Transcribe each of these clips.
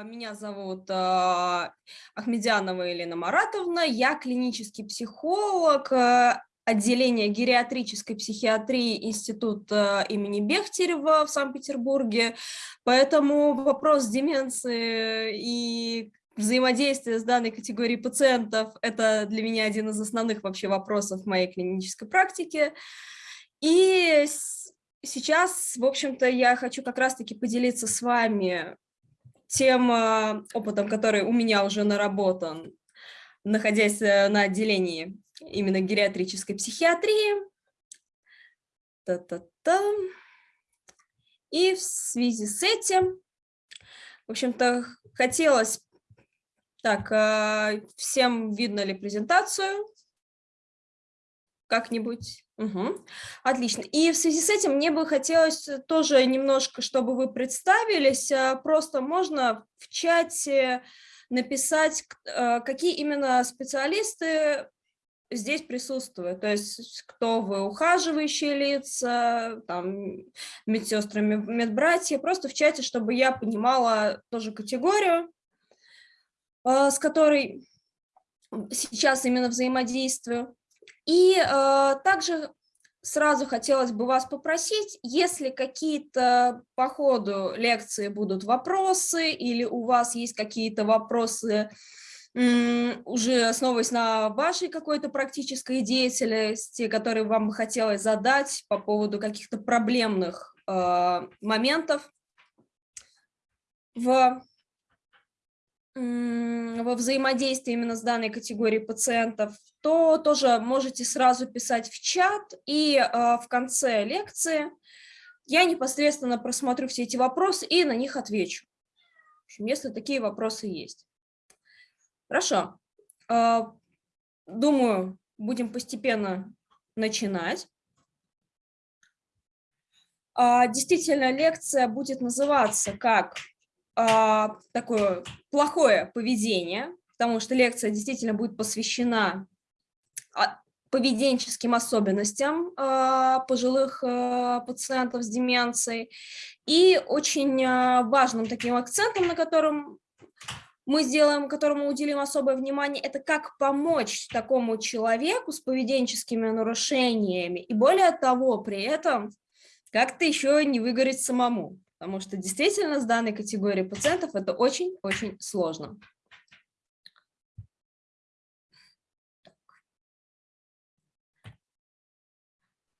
А, меня зовут а, Ахмедянова Елена Маратовна, я клинический психолог э, отделения гериатрической психиатрии Института имени Бехтерева в Санкт-Петербурге, поэтому вопрос деменции и взаимодействия с данной категорией пациентов – это для меня один из основных вообще вопросов моей клинической практике. И сейчас, в общем-то, я хочу как раз-таки поделиться с вами тем э, опытом, который у меня уже наработан, находясь э, на отделении именно гериатрической психиатрии. Та -та -та. И в связи с этим, в общем-то, хотелось... Так, э, всем видно ли презентацию? Как-нибудь? Угу. Отлично. И в связи с этим мне бы хотелось тоже немножко, чтобы вы представились, а, просто можно в чате написать, а, какие именно специалисты здесь присутствуют, то есть кто вы, ухаживающие лица, там, медсестры, медбратья, просто в чате, чтобы я понимала тоже категорию, с которой сейчас именно взаимодействую. И э, также сразу хотелось бы вас попросить, если какие-то по ходу лекции будут вопросы или у вас есть какие-то вопросы, уже основываясь на вашей какой-то практической деятельности, которые вам бы хотелось задать по поводу каких-то проблемных э, моментов в во взаимодействии именно с данной категорией пациентов, то тоже можете сразу писать в чат, и э, в конце лекции я непосредственно просмотрю все эти вопросы и на них отвечу, если такие вопросы есть. Хорошо. Э, думаю, будем постепенно начинать. Э, действительно, лекция будет называться как а, такое плохое поведение, потому что лекция действительно будет посвящена а, поведенческим особенностям а, пожилых пациентов с деменцией. И очень важным таким акцентом, на котором мы сделаем, которому уделим особое внимание, это как помочь такому человеку с поведенческими нарушениями. И более того, при этом как-то еще не выгореть самому потому что действительно с данной категорией пациентов это очень-очень сложно.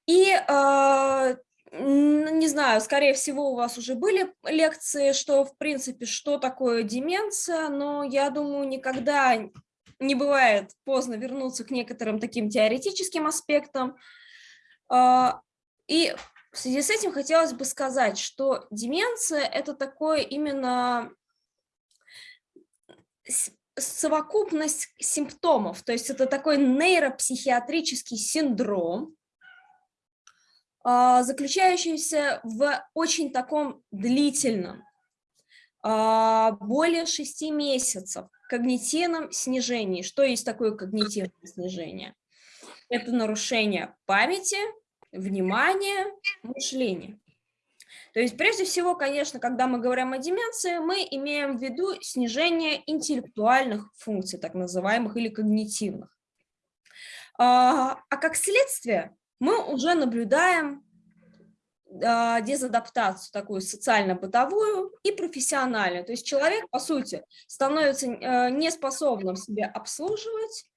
И, э, не знаю, скорее всего, у вас уже были лекции, что, в принципе, что такое деменция, но я думаю, никогда не бывает поздно вернуться к некоторым таким теоретическим аспектам. Э, и в связи с этим хотелось бы сказать, что деменция – это такое именно совокупность симптомов, то есть это такой нейропсихиатрический синдром, а, заключающийся в очень таком длительном, а, более 6 месяцев когнитивном снижении. Что есть такое когнитивное снижение? Это нарушение памяти, внимание, мышление. То есть прежде всего, конечно, когда мы говорим о деменции, мы имеем в виду снижение интеллектуальных функций, так называемых, или когнитивных. А, а как следствие мы уже наблюдаем а, дезадаптацию такую социально-бытовую и профессиональную. То есть человек, по сути, становится э, неспособным себя обслуживать,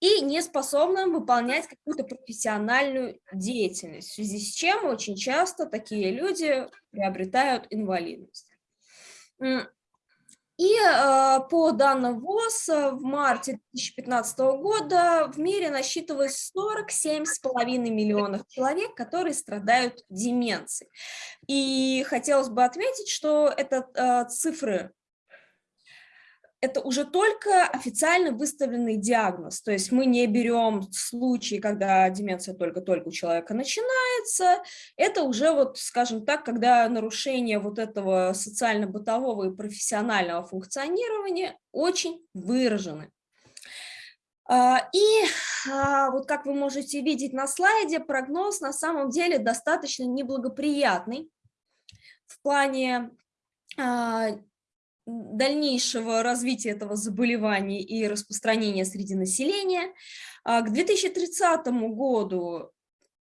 и не способным выполнять какую-то профессиональную деятельность, в связи с чем очень часто такие люди приобретают инвалидность. И э, по данным ВОЗ в марте 2015 года в мире насчитывалось 47,5 миллионов человек, которые страдают деменцией. И хотелось бы отметить, что это э, цифры это уже только официально выставленный диагноз, то есть мы не берем случаи, когда деменция только-только у человека начинается, это уже, вот, скажем так, когда нарушение вот этого социально-бытового и профессионального функционирования очень выражены. А, и а, вот как вы можете видеть на слайде, прогноз на самом деле достаточно неблагоприятный в плане а, дальнейшего развития этого заболевания и распространения среди населения. А, к 2030 году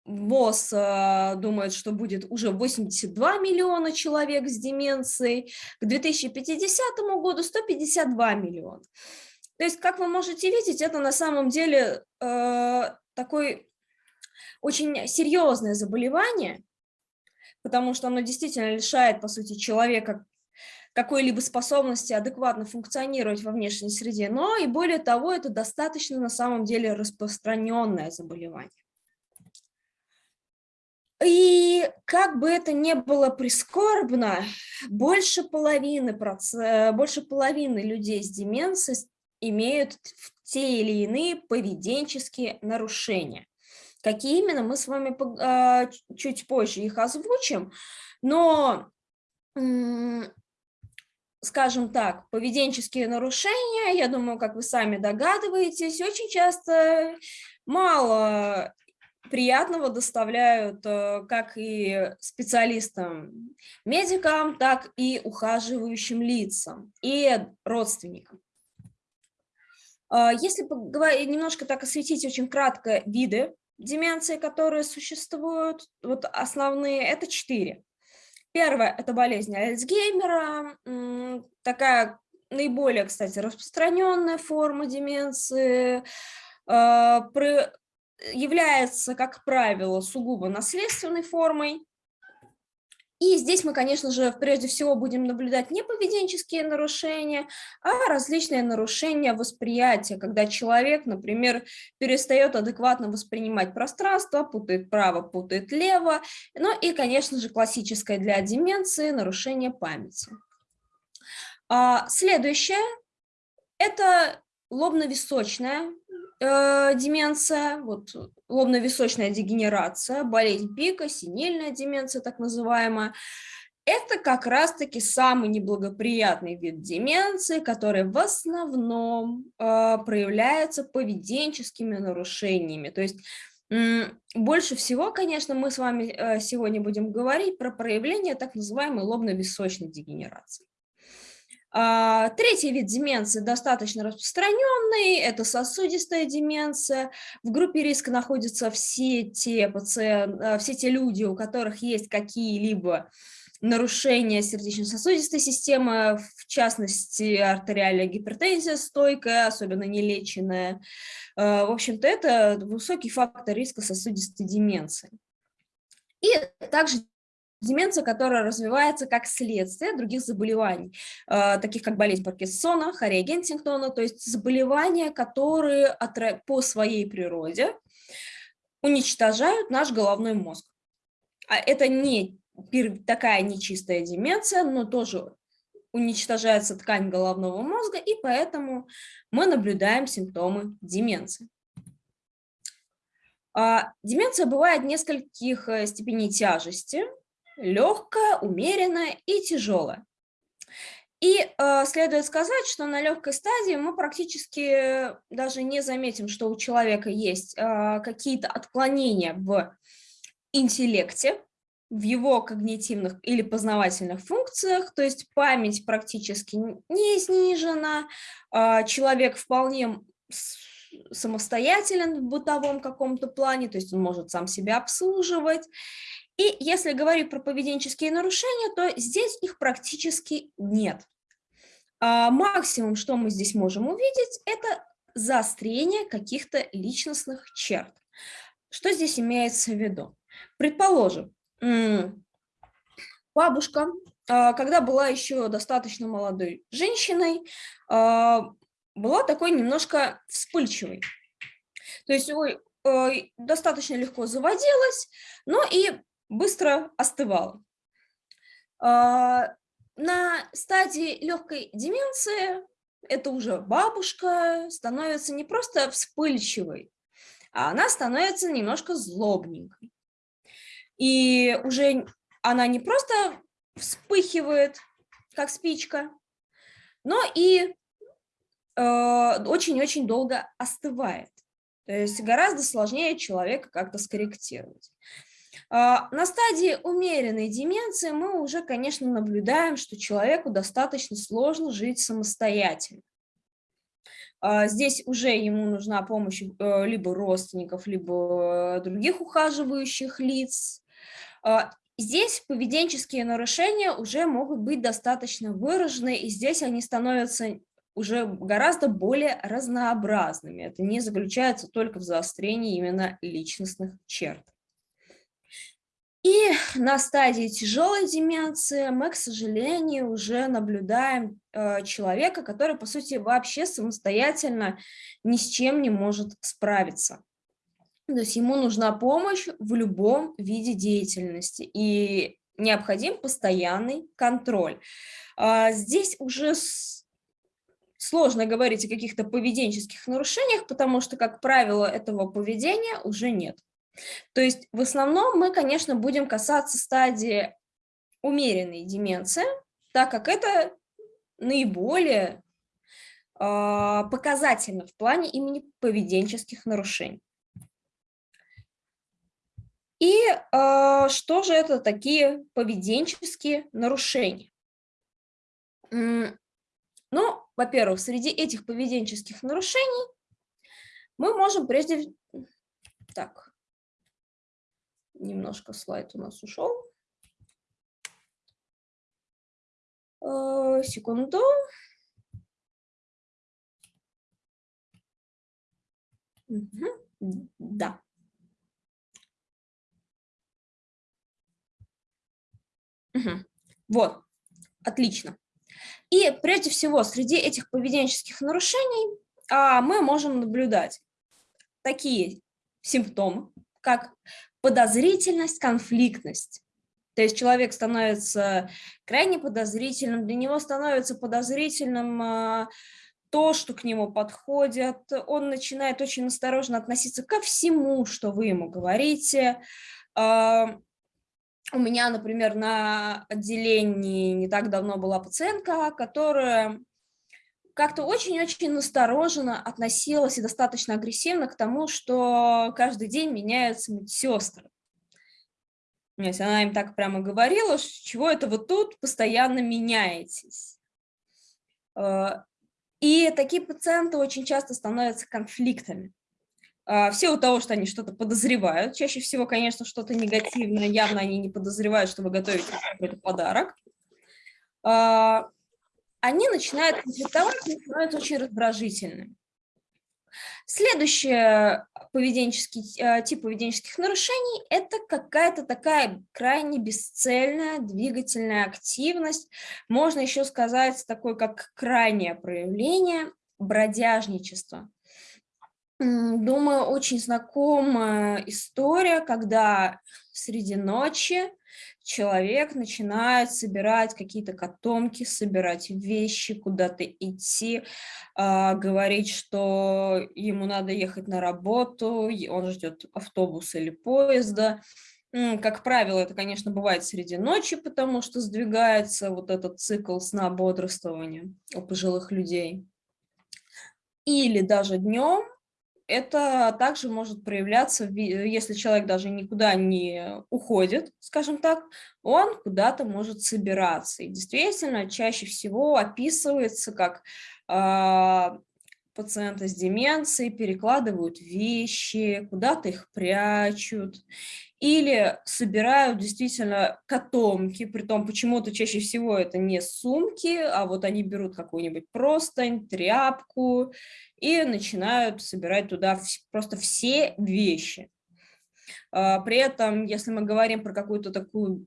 ВОЗ э, думает, что будет уже 82 миллиона человек с деменцией, к 2050 году 152 миллиона. То есть, как вы можете видеть, это на самом деле э, такой очень серьезное заболевание, потому что оно действительно лишает, по сути, человека какой-либо способности адекватно функционировать во внешней среде, но и более того, это достаточно на самом деле распространенное заболевание. И как бы это ни было прискорбно, больше половины, больше половины людей с деменцией имеют те или иные поведенческие нарушения. Какие именно, мы с вами а, чуть позже их озвучим, но, скажем так, поведенческие нарушения, я думаю, как вы сами догадываетесь, очень часто мало приятного доставляют э, как и специалистам, медикам, так и ухаживающим лицам и родственникам. А, если немножко так осветить очень кратко виды деменции, которые существуют, вот основные, это четыре. Первое – это болезнь Альцгеймера, такая наиболее, кстати, распространенная форма деменции, а, является, как правило, сугубо наследственной формой. И здесь мы, конечно же, прежде всего будем наблюдать не поведенческие нарушения, а различные нарушения восприятия, когда человек, например, перестает адекватно воспринимать пространство, путает право, путает лево, ну и, конечно же, классическое для деменции нарушение памяти. А следующее – это лобно-височная э, деменция, вот лобно-височная дегенерация, болезнь пика, синильная деменция так называемая. Это как раз-таки самый неблагоприятный вид деменции, который в основном э, проявляется поведенческими нарушениями. То есть больше всего, конечно, мы с вами э, сегодня будем говорить про проявление так называемой лобно-височной дегенерации. А, третий вид деменции достаточно распространенный, это сосудистая деменция. В группе риска находятся все те, пациент, а, все те люди, у которых есть какие-либо нарушения сердечно-сосудистой системы, в частности, артериальная гипертензия стойкая, особенно нелеченная. А, в общем-то, это высокий фактор риска сосудистой деменции. И также Деменция, которая развивается как следствие других заболеваний, э, таких как болезнь Паркинсона, Харри Гентингтона, то есть заболевания, которые по своей природе уничтожают наш головной мозг. А это не такая нечистая деменция, но тоже уничтожается ткань головного мозга, и поэтому мы наблюдаем симптомы деменции. А, деменция бывает нескольких э, степеней тяжести, легкая, умеренная и тяжелая. И э, следует сказать, что на легкой стадии мы практически даже не заметим, что у человека есть э, какие-то отклонения в интеллекте, в его когнитивных или познавательных функциях, то есть память практически не снижена, э, человек вполне самостоятелен в бытовом каком-то плане, то есть он может сам себя обслуживать, и если говорить про поведенческие нарушения, то здесь их практически нет. А максимум, что мы здесь можем увидеть, это заострение каких-то личностных черт. Что здесь имеется в виду? Предположим, бабушка, а, когда была еще достаточно молодой женщиной, а, была такой немножко вспыльчивой. То есть ой, достаточно легко заводилась, но и быстро остывала. На стадии легкой деменции это уже бабушка становится не просто вспыльчивой, а она становится немножко злобненькой. И уже она не просто вспыхивает, как спичка, но и э, очень-очень э, долго остывает. То есть гораздо сложнее человека как-то скорректировать. А, на стадии умеренной деменции мы уже, конечно, наблюдаем, что человеку достаточно сложно жить самостоятельно. А, здесь уже ему нужна помощь э, либо родственников, либо других ухаживающих лиц. А, здесь поведенческие нарушения уже могут быть достаточно выражены, и здесь они становятся уже гораздо более разнообразными. Это не заключается только в заострении именно личностных черт. И на стадии тяжелой деменции мы, к сожалению, уже наблюдаем э, человека, который, по сути, вообще самостоятельно ни с чем не может справиться. То есть ему нужна помощь в любом виде деятельности, и необходим постоянный контроль. А здесь уже сложно говорить о каких-то поведенческих нарушениях, потому что, как правило, этого поведения уже нет. То есть в основном мы, конечно, будем касаться стадии умеренной деменции, так как это наиболее э, показательно в плане имени поведенческих нарушений. И э, что же это такие поведенческие нарушения? Ну, во-первых, среди этих поведенческих нарушений мы можем прежде... Так, Немножко слайд у нас ушел. Э, секунду. Да. Вот, отлично. И прежде всего, среди этих поведенческих нарушений а, мы можем наблюдать такие симптомы, как подозрительность, конфликтность. То есть человек становится крайне подозрительным, для него становится подозрительным а, то, что к нему подходят, он начинает очень осторожно относиться ко всему, что вы ему говорите. А, у меня, например, на отделении не так давно была пациентка, которая как-то очень-очень настороженно относилась и достаточно агрессивно к тому, что каждый день меняются медсестры. Она им так прямо говорила, чего это вы тут постоянно меняетесь. Э, и такие пациенты очень часто становятся конфликтами. Э, все у того, что они что-то подозревают. Чаще всего, конечно, что-то негативное. Явно они не подозревают, что вы готовите какой-то подарок. Э, они начинают конфликтовать становятся очень раздражительными. Следующий поведенческий, э, тип поведенческих нарушений – это какая-то такая крайне бесцельная двигательная активность. Можно еще сказать такое, как крайнее проявление бродяжничества. Думаю, очень знакомая история, когда среди ночи человек начинает собирать какие-то котомки, собирать вещи, куда-то идти, э, говорить, что ему надо ехать на работу, он ждет автобуса или поезда. Как правило, это, конечно, бывает среди ночи, потому что сдвигается вот этот цикл сна бодрствования у пожилых людей. Или даже днем, это также может проявляться, если человек даже никуда не уходит, скажем так, он куда-то может собираться. И действительно, чаще всего описывается как пациенты с деменцией перекладывают вещи, куда-то их прячут, или собирают действительно котомки, при том почему-то чаще всего это не сумки, а вот они берут какую-нибудь простынь, тряпку и начинают собирать туда просто все вещи. А, при этом, если мы говорим про какую-то такую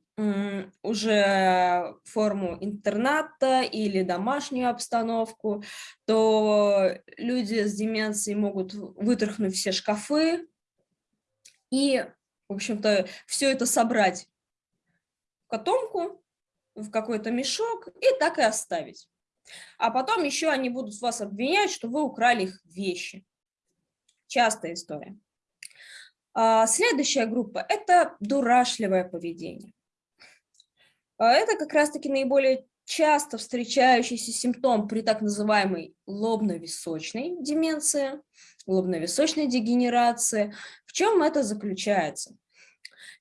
уже форму интерната или домашнюю обстановку, то люди с деменцией могут вытряхнуть все шкафы и в общем-то, все это собрать в котомку, в какой-то мешок и так и оставить. А потом еще они будут вас обвинять, что вы украли их вещи. Частая история. А, следующая группа – это дурашливое поведение. А, это как раз-таки наиболее часто встречающийся симптом при так называемой лобно-височной деменции, лобно-височной дегенерации. В чем это заключается?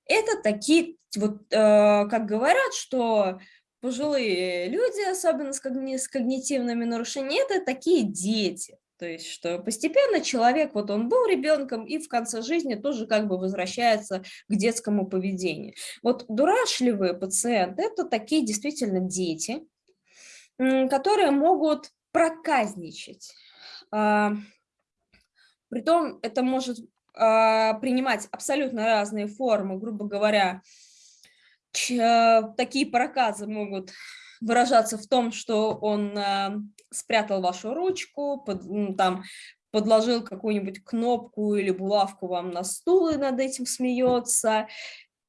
Это такие, вот как говорят, что пожилые люди, особенно с когнитивными нарушениями, это такие дети. То есть, что постепенно человек, вот он был ребенком и в конце жизни тоже как бы возвращается к детскому поведению. Вот дурашливые пациенты – это такие действительно дети, которые могут проказничать. А, притом это может а, принимать абсолютно разные формы, грубо говоря, такие проказы могут выражаться в том, что он э, спрятал вашу ручку, под, ну, там, подложил какую-нибудь кнопку или булавку вам на стул и над этим смеется.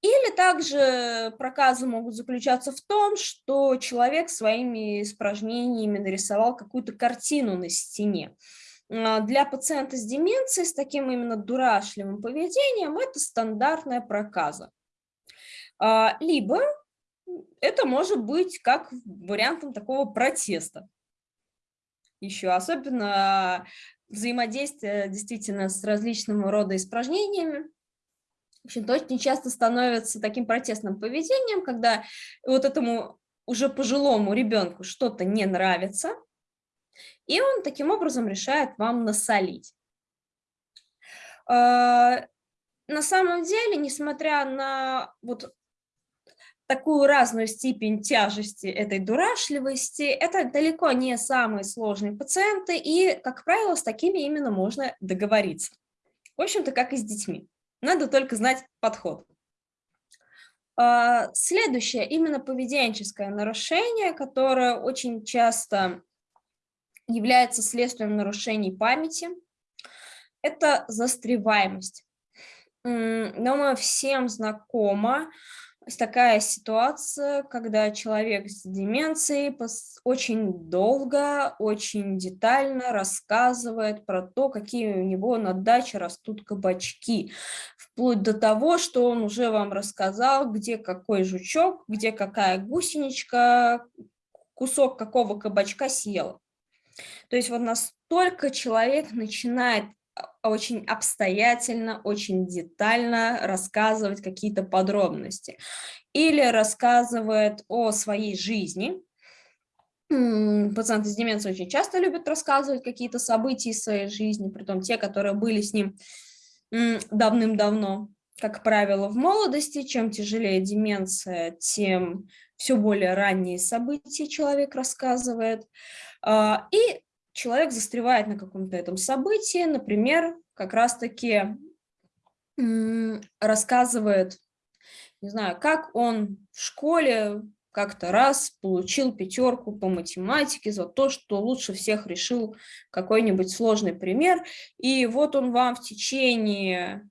Или также проказы могут заключаться в том, что человек своими испражнениями нарисовал какую-то картину на стене. А, для пациента с деменцией, с таким именно дурашливым поведением, это стандартная проказа. А, либо это может быть как вариантом такого протеста. Еще особенно взаимодействие действительно с различного рода испражнениями. В общем, очень часто становится таким протестным поведением, когда вот этому уже пожилому ребенку что-то не нравится, и он таким образом решает вам насолить. А, на самом деле, несмотря на вот такую разную степень тяжести этой дурашливости, это далеко не самые сложные пациенты, и, как правило, с такими именно можно договориться. В общем-то, как и с детьми. Надо только знать подход. А, следующее, именно поведенческое нарушение, которое очень часто является следствием нарушений памяти, это застреваемость. Думаю, всем знакомо такая ситуация, когда человек с деменцией очень долго, очень детально рассказывает про то, какие у него на даче растут кабачки, вплоть до того, что он уже вам рассказал, где какой жучок, где какая гусеничка, кусок какого кабачка съел. То есть вот настолько человек начинает очень обстоятельно, очень детально рассказывать какие-то подробности. Или рассказывает о своей жизни. Пациенты с деменцией очень часто любят рассказывать какие-то события из своей жизни, при том те, которые были с ним давным-давно. Как правило, в молодости, чем тяжелее деменция, тем все более ранние события человек рассказывает. А, и человек застревает на каком-то этом событии, например, как раз-таки рассказывает, не знаю, как он в школе как-то раз получил пятерку по математике за то, что лучше всех решил какой-нибудь сложный пример. И вот он вам в течение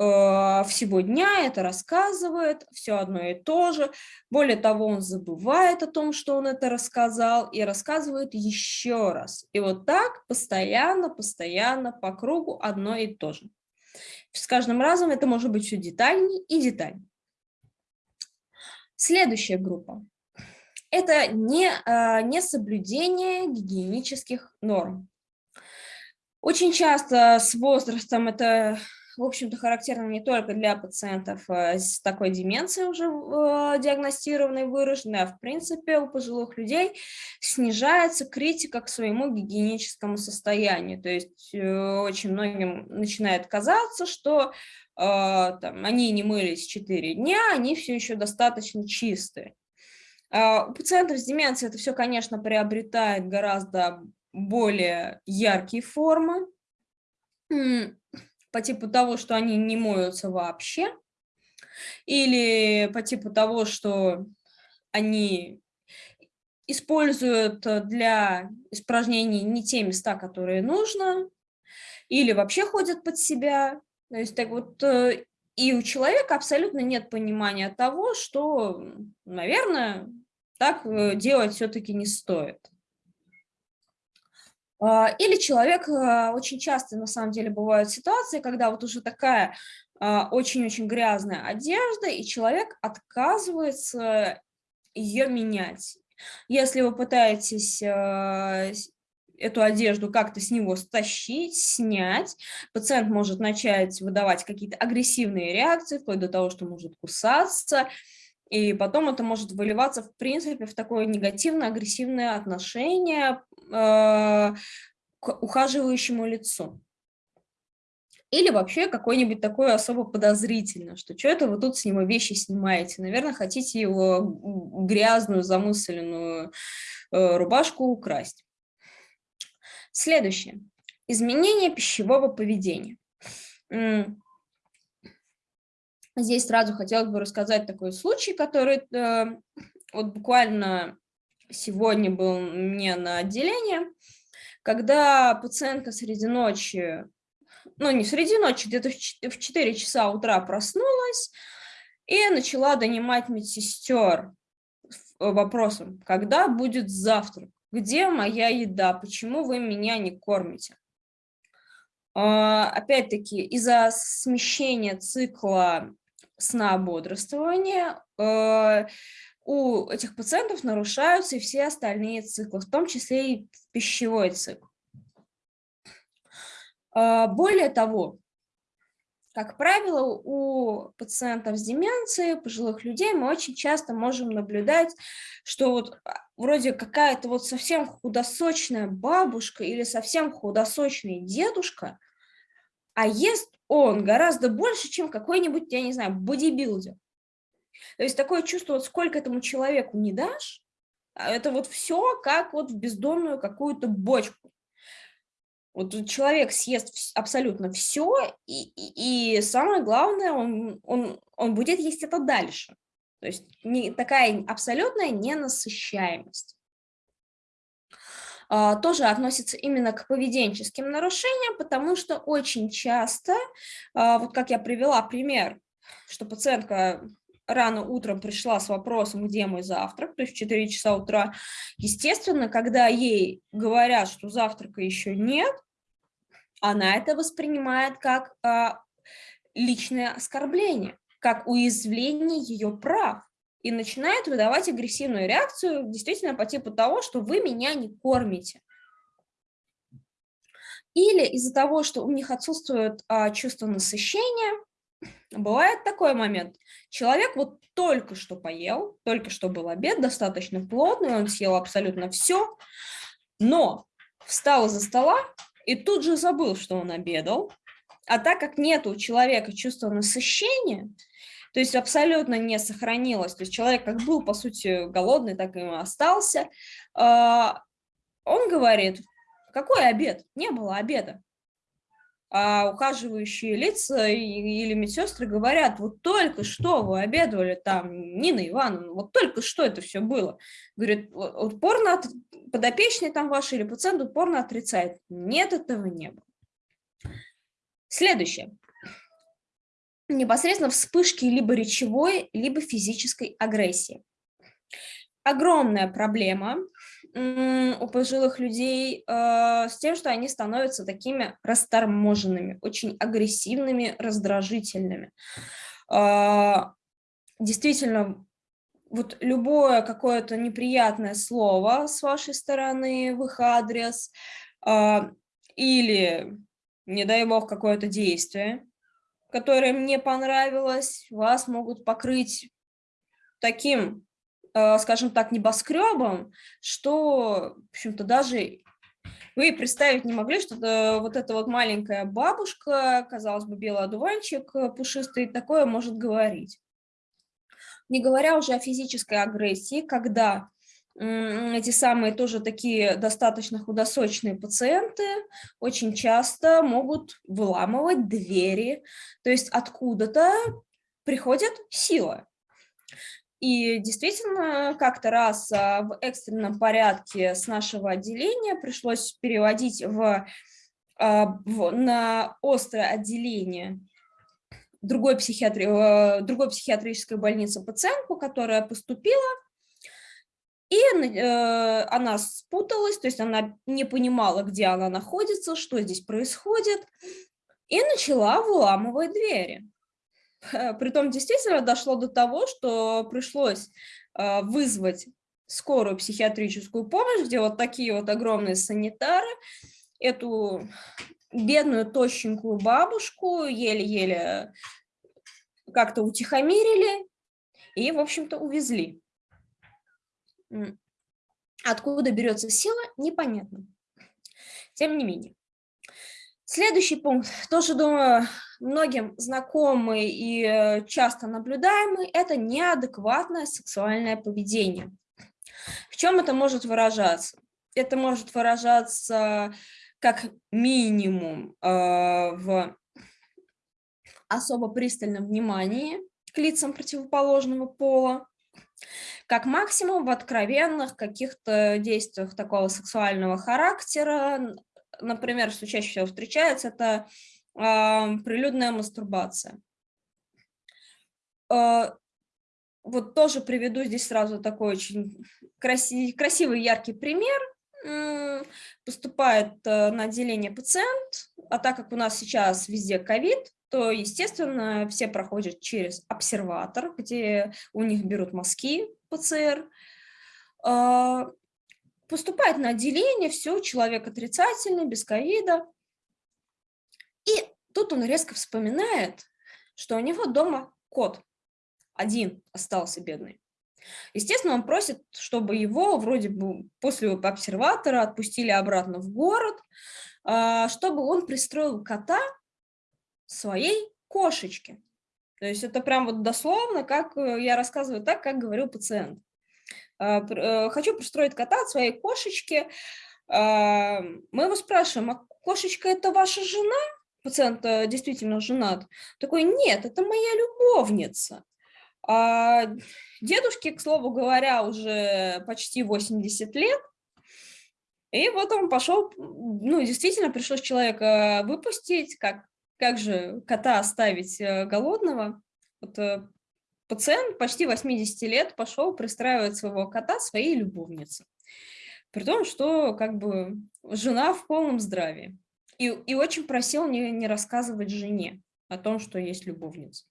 всего дня это рассказывает, все одно и то же. Более того, он забывает о том, что он это рассказал, и рассказывает еще раз. И вот так постоянно, постоянно по кругу одно и то же. С каждым разом это может быть все детальнее и детальнее. Следующая группа. Это не, э, не соблюдение гигиенических норм. Очень часто с возрастом это в общем-то, характерно не только для пациентов э, с такой деменцией уже э, диагностированной, выраженной, а в принципе у пожилых людей снижается критика к своему гигиеническому состоянию. То есть э, очень многим начинает казаться, что там, они не мылись 4 дня, они все еще достаточно чистые. А у пациентов с деменцией это все, конечно, приобретает гораздо более яркие формы по типу того, что они не моются вообще, или по типу того, что они используют для испражнений не те места, которые нужно, или вообще ходят под себя. То есть так вот, э, и у человека абсолютно нет понимания того, что, наверное, так э, делать все-таки не стоит. А, или человек, а, очень часто на самом деле бывают ситуации, когда вот уже такая а, очень-очень грязная одежда, и человек отказывается ее менять. Если вы пытаетесь эту одежду как-то с него стащить, снять. Пациент может начать выдавать какие-то агрессивные реакции, вплоть до того, что может кусаться, и потом это может выливаться, в принципе, в такое негативное, агрессивное отношение э, к ухаживающему лицу. Или вообще какой-нибудь такой особо подозрительно, что что это вы тут с него вещи снимаете? Наверное, хотите его грязную, замысленную э, рубашку украсть. Следующее. Изменение пищевого поведения. Здесь сразу хотелось бы рассказать такой случай, который э, вот буквально сегодня был мне на отделении, когда пациентка среди ночи, ну не среди ночи, где-то в 4 часа утра проснулась и начала донимать медсестер вопросом, когда будет завтрак, где моя еда, почему вы меня не кормите. А, опять-таки, из-за смещения цикла сна бодрствования э, у этих пациентов нарушаются и все остальные циклы, в том числе и пищевой цикл. А, более того, как правило, у пациентов с деменцией, пожилых людей мы очень часто можем наблюдать, что вот а, вроде какая-то вот совсем худосочная бабушка или совсем худосочный дедушка, а ест он гораздо больше, чем какой-нибудь, я не знаю, бодибилдер. То есть такое чувство, вот сколько этому человеку не дашь, а это вот все как вот в бездонную какую-то бочку. Вот человек съест абсолютно все, и, и, и самое главное, он, он, он будет есть это дальше. То есть не, такая абсолютная ненасыщаемость. А, тоже относится именно к поведенческим нарушениям, потому что очень часто, а, вот как я привела пример, что пациентка рано утром пришла с вопросом, где мой завтрак, то есть в 4 часа утра, естественно, когда ей говорят, что завтрака еще нет, она это воспринимает как а, личное оскорбление, как уязвление ее прав и начинает выдавать агрессивную реакцию действительно по типу того, что вы меня не кормите. Или из-за того, что у них отсутствует а, чувство насыщения, бывает такой момент. Человек вот только что поел, только что был обед, достаточно плотный, он съел абсолютно все, но встал из-за стола и тут же забыл, что он обедал. А так как нет у человека чувства насыщения, то есть абсолютно не сохранилось. То есть человек как был, по сути, голодный, так и остался. А, он говорит, какой обед? Не было обеда. А ухаживающие лица или медсестры говорят, вот только что вы обедали там, Нина Ивановна, вот только что это все было. Говорит, упорно подопечный там ваш или пациент упорно отрицает. Нет, этого не было. Следующее непосредственно вспышки либо речевой, либо физической агрессии. Огромная проблема у пожилых людей э, с тем, что они становятся такими расторможенными, очень агрессивными, раздражительными. Э, действительно, вот любое какое-то неприятное слово с вашей стороны в их адрес э, или, не дай бог, какое-то действие, которое мне понравилось, вас могут покрыть таким, э, скажем так, небоскребом, что, в общем-то, даже вы представить не могли, что вот эта вот маленькая бабушка, казалось бы, белый одуванчик э, пушистый, такое может говорить. Не говоря уже о физической агрессии, когда эти самые тоже такие достаточно худосочные пациенты очень часто могут выламывать двери, то есть откуда-то приходит сила. И действительно, как-то раз а, в экстренном порядке с нашего отделения пришлось переводить в, а, в, на острое отделение другой, психиатри, э, другой психиатрической больницы пациентку, которая поступила и э, она спуталась, то есть она не понимала, где она находится, что здесь происходит, и начала выламывать двери. Притом действительно дошло до того, что пришлось э, вызвать скорую психиатрическую помощь, где вот такие вот огромные санитары, эту бедную тощенькую бабушку еле-еле как-то утихомирили и, в общем-то, увезли. Откуда берется сила, непонятно. Тем не менее. Следующий пункт, тоже, думаю, многим знакомый и э, часто наблюдаемый, это неадекватное сексуальное поведение. В чем это может выражаться? Это может выражаться как минимум э, в особо пристальном внимании к лицам противоположного пола, как максимум в откровенных каких-то действиях такого сексуального характера, например, что чаще всего встречается, это э, прилюдная мастурбация. Э, вот тоже приведу здесь сразу такой очень красивый, красивый яркий пример. Поступает э, на отделение пациент, а так как у нас сейчас везде ковид, то, естественно, все проходят через обсерватор, где у них берут мазки ПЦР. А, поступает на отделение, все, человек отрицательный, без ковида. И тут он резко вспоминает, что у него дома кот один остался бедный. Естественно, он просит, чтобы его вроде бы после обсерватора отпустили обратно в город, а, чтобы он пристроил кота своей кошечке. То есть это прям вот дословно, как э, я рассказываю так, как говорил пациент. А, э, хочу пристроить кота от своей кошечки. А, мы его спрашиваем, а кошечка это ваша жена? Пациент э, действительно женат. Такой, нет, это моя любовница. А дедушке, к слову говоря, уже почти 80 лет, и вот он пошел, ну, действительно пришлось человека выпустить, как, как же кота оставить э, голодного. Вот э, пациент почти 80 лет пошел пристраивать своего кота своей любовнице. При том, что как бы жена в полном здравии. И, и очень просил не, не рассказывать жене о том, что есть любовница.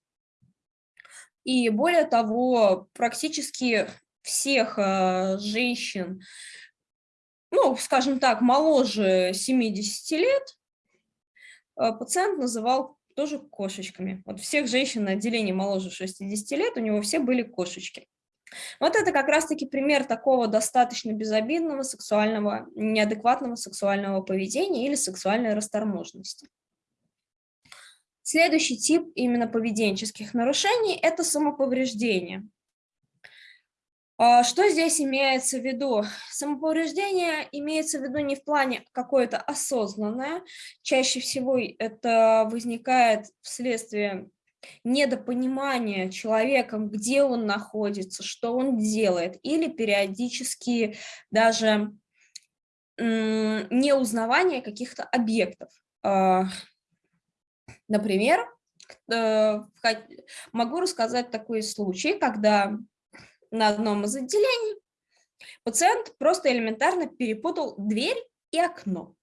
И более того, практически всех э, женщин, ну, скажем так, моложе 70 лет, пациент называл тоже кошечками. Вот всех женщин на отделении моложе 60 лет, у него все были кошечки. Вот это как раз-таки пример такого достаточно безобидного сексуального, неадекватного сексуального поведения или сексуальной расторможенности. Следующий тип именно поведенческих нарушений – это самоповреждение. А, что здесь имеется в виду? Самоповреждение имеется в виду не в плане какое-то осознанное, чаще всего это возникает вследствие недопонимания человеком, где он находится, что он делает, или периодически даже неузнавание каких-то объектов. А, Например, э, могу рассказать такой случай, когда на одном из отделений пациент просто элементарно перепутал дверь и окно.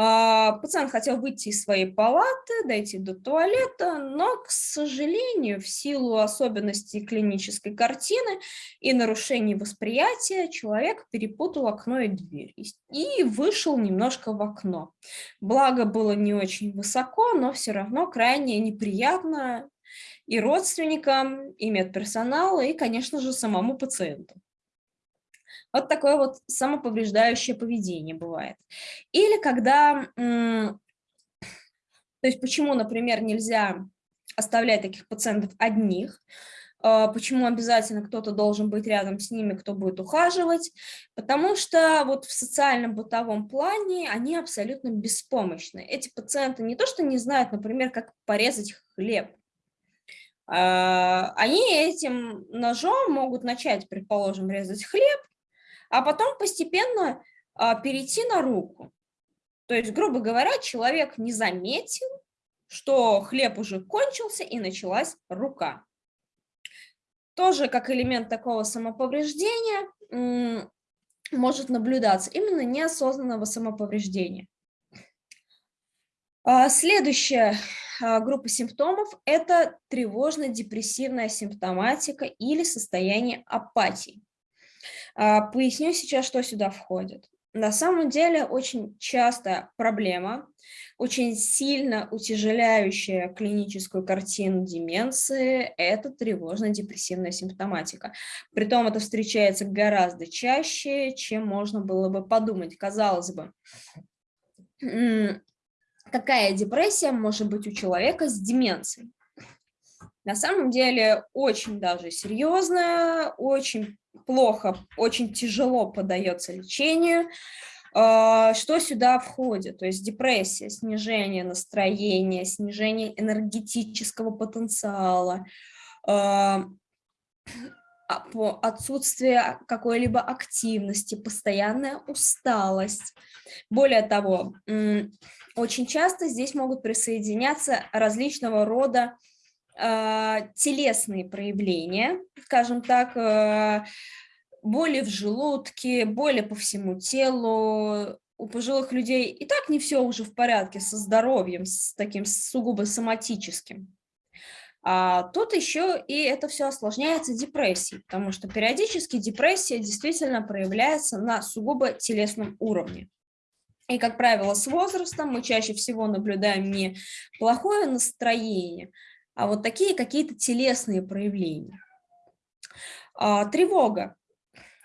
А, пациент хотел выйти из своей палаты, дойти до туалета, но, к сожалению, в силу особенностей клинической картины и нарушений восприятия, человек перепутал окно и дверь и вышел немножко в окно. Благо было не очень высоко, но все равно крайне неприятно и родственникам, и медперсоналу, и, конечно же, самому пациенту. Вот такое вот самоповреждающее поведение бывает. Или когда, то есть почему, например, нельзя оставлять таких пациентов одних, а, почему обязательно кто-то должен быть рядом с ними, кто будет ухаживать, потому что вот в социальном бытовом плане они абсолютно беспомощны. Эти пациенты не то что не знают, например, как порезать хлеб, они этим ножом могут начать, предположим, резать хлеб, а потом постепенно а, перейти на руку. То есть, грубо говоря, человек не заметил, что хлеб уже кончился и началась рука. Тоже как элемент такого самоповреждения может наблюдаться именно неосознанного самоповреждения. А, следующая а, группа симптомов – это тревожно-депрессивная симптоматика или состояние апатии. А, поясню сейчас, что сюда входит. На самом деле очень часто проблема, очень сильно утяжеляющая клиническую картину деменции – это тревожно-депрессивная симптоматика. Притом это встречается гораздо чаще, чем можно было бы подумать. Казалось бы, какая депрессия может быть у человека с деменцией? На самом деле очень даже серьезная, очень плохо, очень тяжело поддается лечению. А, что сюда входит? То есть депрессия, снижение настроения, снижение энергетического потенциала, а, а, отсутствие какой-либо активности, постоянная усталость. Более того, очень часто здесь могут присоединяться различного рода э, телесные проявления, скажем так, э, боли в желудке, боли по всему телу. У пожилых людей и так не все уже в порядке со здоровьем, с таким сугубо соматическим. А тут еще и это все осложняется депрессией, потому что периодически депрессия действительно проявляется на сугубо телесном уровне. И, как правило, с возрастом мы чаще всего наблюдаем не плохое настроение, а вот такие какие-то телесные проявления. А, тревога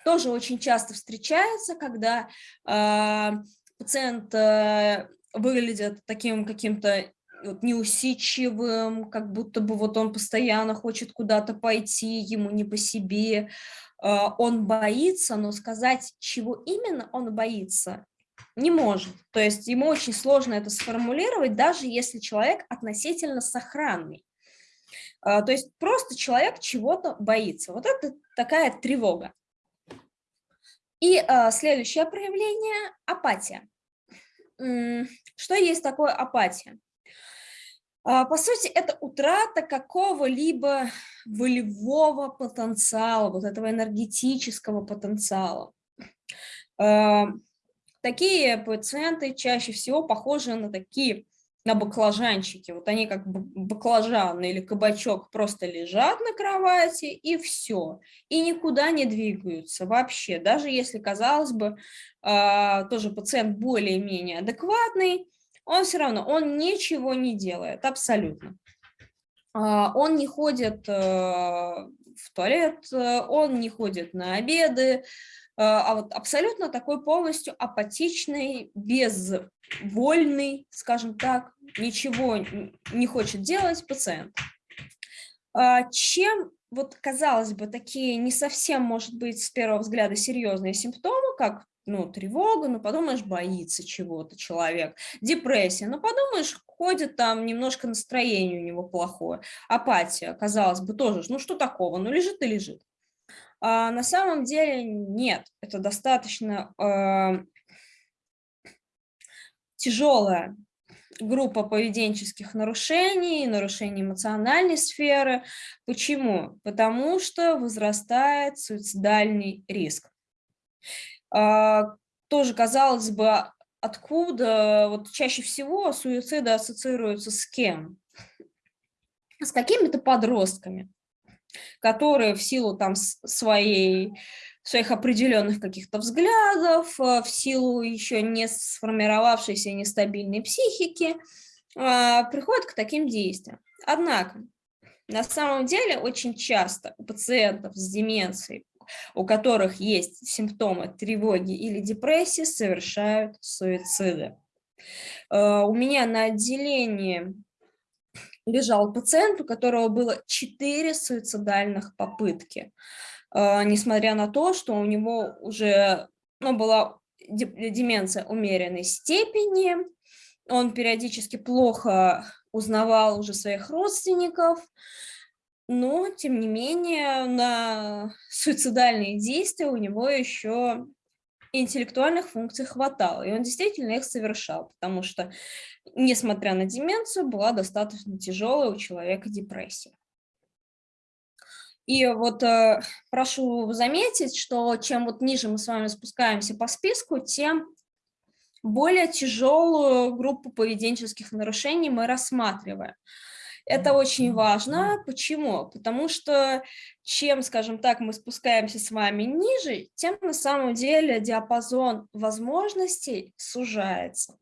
тоже очень часто встречается, когда а, пациент а, выглядит таким каким-то вот неусидчивым, как будто бы вот он постоянно хочет куда-то пойти, ему не по себе, а, он боится, но сказать, чего именно он боится, не может. То есть ему очень сложно это сформулировать, даже если человек относительно сохранный. А, то есть просто человек чего-то боится. Вот это такая тревога. И а, следующее проявление – апатия. Что есть такое апатия? А, по сути, это утрата какого-либо волевого потенциала, вот этого энергетического потенциала. Такие пациенты чаще всего похожи на такие, на баклажанчики. Вот они как баклажан или кабачок просто лежат на кровати и все. И никуда не двигаются вообще. Даже если, казалось бы, а, тоже пациент более-менее адекватный, он все равно, он ничего не делает, абсолютно. А, он не ходит э, в туалет, э, он не ходит на обеды, а, а вот абсолютно такой полностью апатичный, безвольный, скажем так, ничего не хочет делать пациент. А, чем, вот казалось бы, такие не совсем, может быть, с первого взгляда серьезные симптомы, как ну, тревога, ну, подумаешь, боится чего-то человек, депрессия, ну, подумаешь, ходит там, немножко настроение у него плохое, апатия, казалось бы, тоже, ну, что такого, ну, лежит и лежит. А на самом деле нет, это достаточно э, тяжелая группа поведенческих нарушений, нарушений эмоциональной сферы. Почему? Потому что возрастает суицидальный риск. Э, тоже, казалось бы, откуда вот чаще всего суициды ассоциируются с кем? С какими-то подростками которые в силу там своей своих определенных каких-то взглядов, э, в силу еще не сформировавшейся нестабильной психики, а, приходят к таким действиям. Однако, на самом деле, очень часто у пациентов с деменцией, у которых есть симптомы тревоги или депрессии, совершают суициды. Э, у меня на отделении лежал пациент, у которого было 4 суицидальных попытки, а, несмотря на то, что у него уже ну, была деменция умеренной степени, он периодически плохо узнавал уже своих родственников, но, тем не менее, на суицидальные действия у него еще интеллектуальных функций хватало, и он действительно их совершал, потому что, несмотря на деменцию, была достаточно тяжелая у человека депрессия. И вот э, прошу заметить, что чем вот ниже мы с вами спускаемся по списку, тем более тяжелую группу поведенческих нарушений мы рассматриваем. Это очень важно. Почему? Потому что чем, скажем так, мы спускаемся с вами ниже, тем на самом деле диапазон возможностей сужается.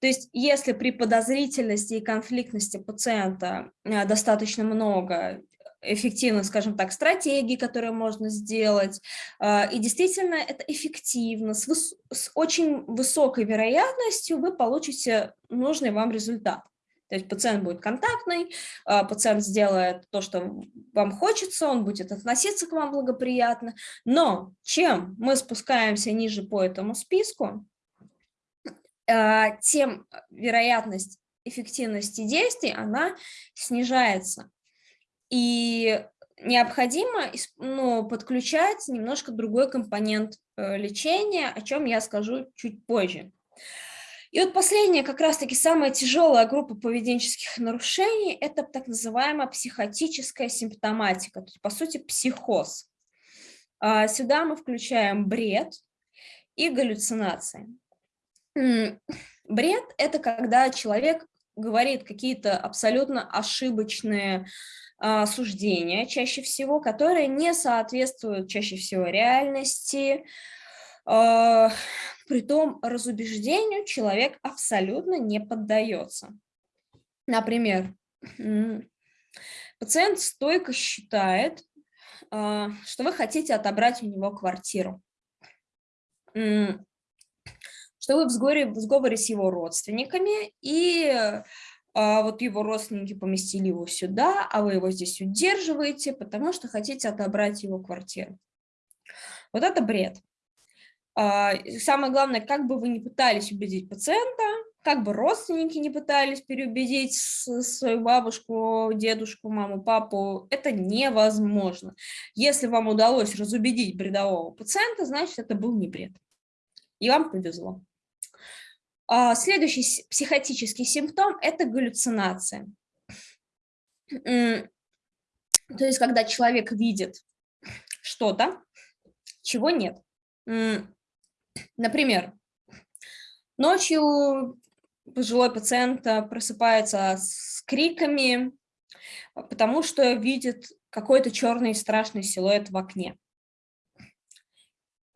То есть если при подозрительности и конфликтности пациента э, достаточно много эффективных, скажем так, стратегий, которые можно сделать. Э, и действительно это эффективно, с, выс с очень высокой вероятностью вы получите нужный вам результат. То есть пациент будет контактный, а, пациент сделает то, что вам хочется, он будет относиться к вам благоприятно. Но чем мы спускаемся ниже по этому списку, тем вероятность эффективности действий, она снижается. И необходимо ну, подключать немножко другой компонент э, лечения, о чем я скажу чуть позже. И вот последняя, как раз-таки самая тяжелая группа поведенческих нарушений – это так называемая психотическая симптоматика, то есть, по сути, психоз. А, сюда мы включаем бред и галлюцинации. Бред – это когда человек говорит какие-то абсолютно ошибочные а, суждения, чаще всего, которые не соответствуют чаще всего реальности, а, Притом разубеждению человек абсолютно не поддается. Например, пациент стойко считает, а, что вы хотите отобрать у него квартиру, что вы в сговоре, в сговоре с его родственниками, и а, вот его родственники поместили его сюда, а вы его здесь удерживаете, потому что хотите отобрать его квартиру. Вот это бред. А, самое главное, как бы вы ни пытались убедить пациента, как бы родственники не пытались переубедить свою бабушку, дедушку, маму, папу, это невозможно. Если вам удалось разубедить бредового пациента, значит, это был не бред. И вам повезло. А, следующий психотический симптом – это галлюцинация. То есть, когда человек видит что-то, чего нет. Например, ночью пожилой пациент просыпается с криками, потому что видит какой-то черный страшный силуэт в окне.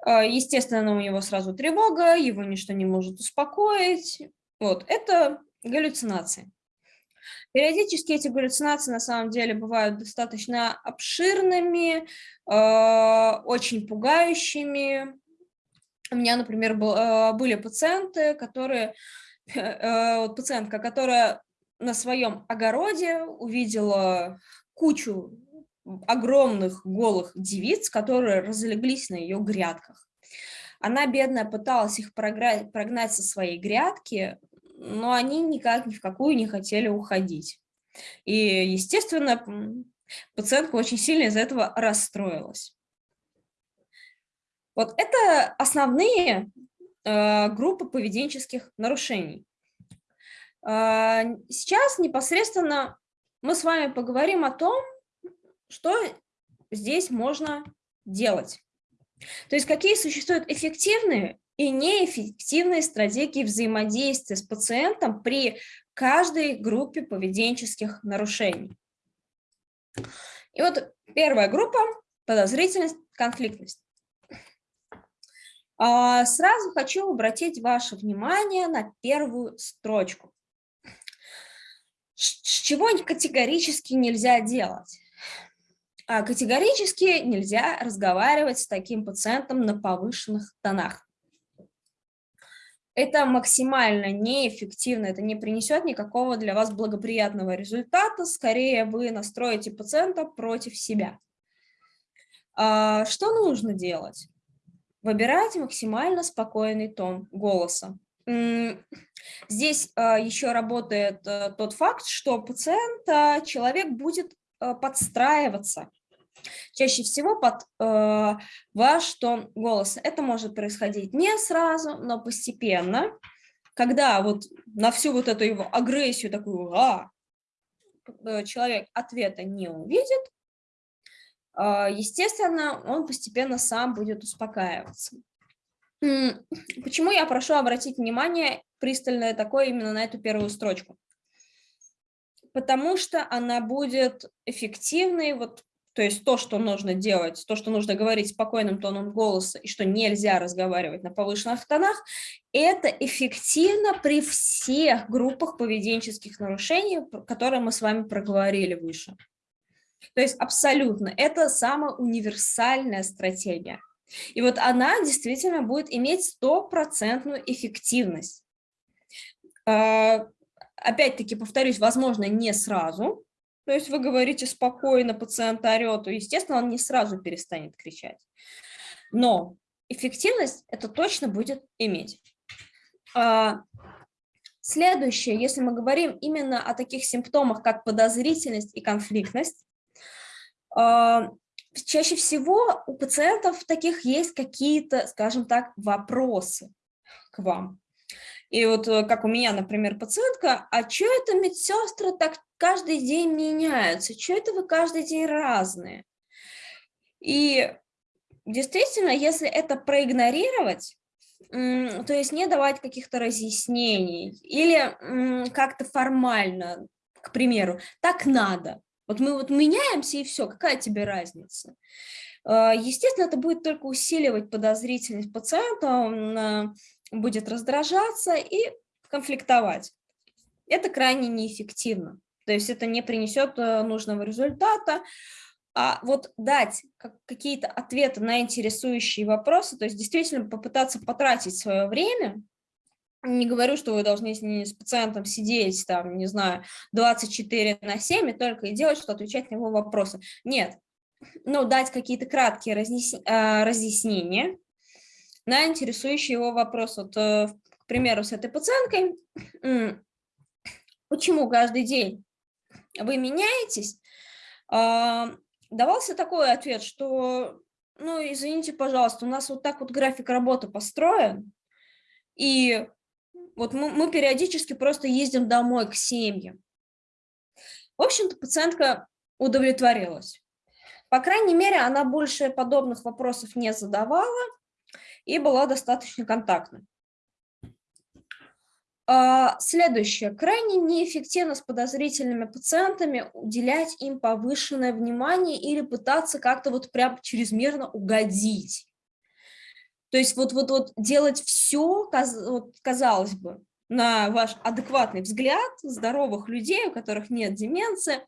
А, естественно, у него сразу тревога, его ничто не может успокоить. Вот, это галлюцинации. Периодически эти галлюцинации на самом деле бывают достаточно обширными, а, очень пугающими, у меня, например, был, э, были пациенты, которые, э, вот пациентка, которая на своем огороде увидела кучу огромных голых девиц, которые разлеглись на ее грядках. Она, бедная, пыталась их прогнать, со своей грядки, но они никак ни в какую не хотели уходить. И, естественно, пациентка очень сильно из-за этого расстроилась. Вот это основные э, группы поведенческих нарушений. Э, сейчас непосредственно мы с вами поговорим о том, что здесь можно делать. То есть какие существуют эффективные и неэффективные стратегии взаимодействия с пациентом при каждой группе поведенческих нарушений. И вот первая группа – подозрительность, конфликтность. А, сразу хочу обратить ваше внимание на первую строчку. Чего категорически нельзя делать? А, категорически нельзя разговаривать с таким пациентом на повышенных тонах. Это максимально неэффективно, это не принесет никакого для вас благоприятного результата, скорее вы настроите пациента против себя. А, что нужно делать? Выбирайте максимально спокойный тон голоса. Здесь а, еще работает э, тот факт, что пациент, человек будет э, подстраиваться чаще всего под э, ваш тон голоса. Это может происходить не сразу, но постепенно, когда вот на всю вот эту его агрессию, такую а, человек ответа не увидит, а, естественно, он постепенно сам будет успокаиваться. Почему я прошу обратить внимание пристальное такое именно на эту первую строчку? потому что она будет эффективной, вот, то есть то, что нужно делать, то, что нужно говорить спокойным тоном голоса и что нельзя разговаривать на повышенных тонах, это эффективно при всех группах поведенческих нарушений, которые мы с вами проговорили выше. То есть абсолютно, это самая универсальная стратегия. И вот она действительно будет иметь стопроцентную эффективность. А, опять-таки, повторюсь, возможно, не сразу. То есть вы говорите спокойно, пациент орет, то, естественно, он не сразу перестанет кричать. Но эффективность это точно будет иметь. А, следующее, если мы говорим именно о таких симптомах, как подозрительность и конфликтность, а, чаще всего у пациентов таких есть какие-то, скажем так, вопросы к вам. И вот э, как у меня, например, пациентка, а что это медсестры так каждый день меняются? Что это вы каждый день разные? И действительно, если это проигнорировать, то есть не давать каких-то разъяснений или как-то формально, к примеру, так надо, вот мы вот меняемся и все, какая тебе разница? А, естественно, это будет только усиливать подозрительность пациента, будет раздражаться и конфликтовать. Это крайне неэффективно, то есть это не принесет а, нужного результата. А вот дать какие-то ответы на интересующие вопросы, то есть действительно попытаться потратить свое время, не говорю, что вы должны с пациентом сидеть, там, не знаю, 24 на 7 и только и делать, что отвечать на его вопросы. Нет. Ну, дать какие-то краткие. А, разъяснения на интересующие его вопросы. Вот, э, к примеру, с этой пациенткой, почему каждый день вы меняетесь, а, давался такой ответ, что, ну, извините, пожалуйста, у нас вот так вот график работы построен, и вот мы, мы периодически просто ездим домой к семьям. В общем-то, пациентка удовлетворилась. По крайней мере, она больше подобных вопросов не задавала и была достаточно контактной. А, следующее. Крайне неэффективно с подозрительными пациентами уделять им повышенное внимание или пытаться как-то вот прям чрезмерно угодить. То есть вот, вот, вот делать все, казалось бы, на ваш адекватный взгляд здоровых людей, у которых нет деменции,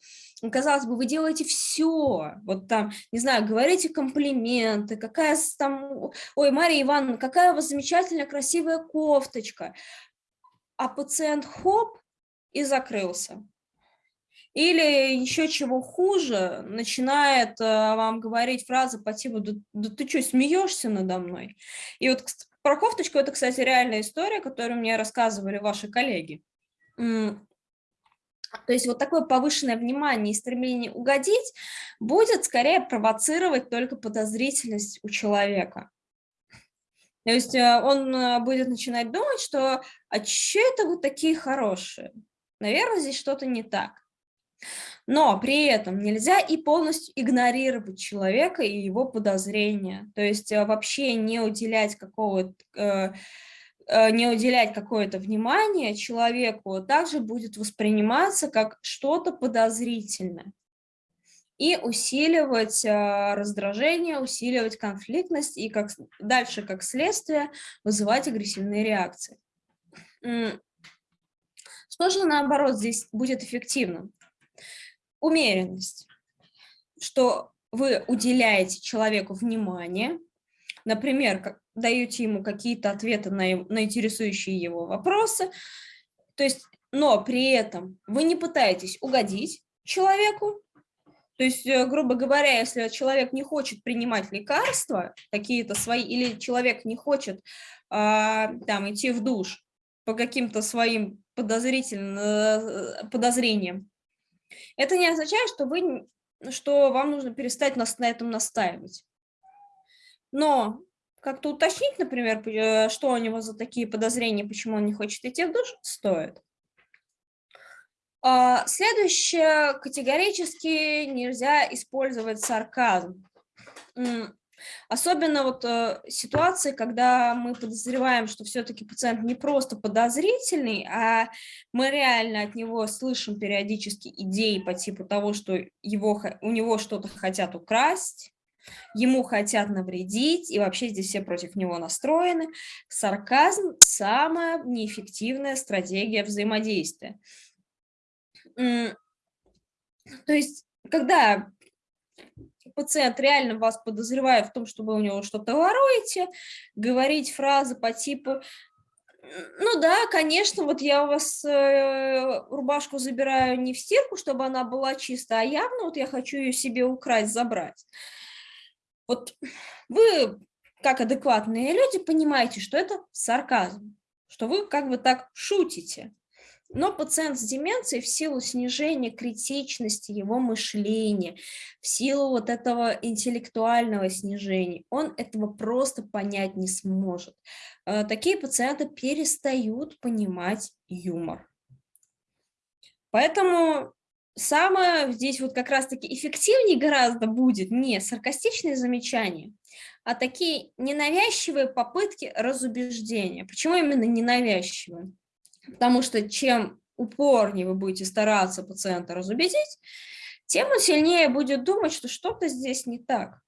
казалось бы, вы делаете все, вот там, не знаю, говорите комплименты, какая там, ой, Мария Ивановна, какая у вас замечательная красивая кофточка, а пациент хоп и закрылся. Или еще чего хуже, начинает э, вам говорить фразы по типу «Да, да ты что, смеешься надо мной?» И вот про кофточку это, кстати, реальная история, которую мне рассказывали ваши коллеги. То есть вот такое повышенное внимание и стремление угодить будет скорее провоцировать только подозрительность у человека. То есть э, он э, будет начинать думать, что «а что это вы такие хорошие?» Наверное, здесь что-то не так. Но при этом нельзя и полностью игнорировать человека и его подозрения, то есть э, вообще не уделять какого-то э, э, не уделять какое-то внимание человеку, также будет восприниматься как что-то подозрительное. И усиливать раздражение, усиливать конфликтность и как, дальше, как следствие, вызывать агрессивные реакции. Что же, наоборот, здесь будет эффективным? Умеренность, что вы уделяете человеку внимание, например, даете ему какие-то ответы на, на интересующие его вопросы, то есть, но при этом вы не пытаетесь угодить человеку, то есть, э, грубо говоря, если человек не хочет принимать лекарства, какие-то свои, или человек не хочет а, там идти в душ по каким-то своим подозрительным э, подозрениям, это не означает, что, вы, что вам нужно перестать нас на этом настаивать. Но как-то уточнить, например, э, что у него за такие подозрения, почему он не хочет идти в душ, стоит. А, следующее, категорически нельзя использовать сарказм. Особенно вот э, ситуации, когда мы подозреваем, что все-таки пациент не просто подозрительный, а мы реально от него слышим периодически идеи по типу того, что его, у него что-то хотят украсть, ему хотят навредить, и вообще здесь все против него настроены. Сарказм – самая неэффективная стратегия взаимодействия. То есть, когда пациент реально вас подозревает в том, что вы у него что-то воруете, говорить фразы по типу ну да, конечно, вот я у вас э, рубашку забираю не в стирку, чтобы она была чистая, а явно вот я хочу ее себе украсть, забрать. Вот вы, как адекватные люди, понимаете, что это сарказм, что вы как бы так шутите. Но пациент с деменцией в силу снижения критичности его мышления, в силу вот этого интеллектуального снижения, он этого просто понять не сможет. Э, такие пациенты перестают понимать юмор. Поэтому самое здесь вот как раз-таки эффективнее гораздо будет не саркастичные замечания, а такие ненавязчивые попытки разубеждения. Почему именно ненавязчивые? Потому что чем упорнее вы будете стараться пациента разубедить, тем он сильнее будет думать, что что-то здесь не так.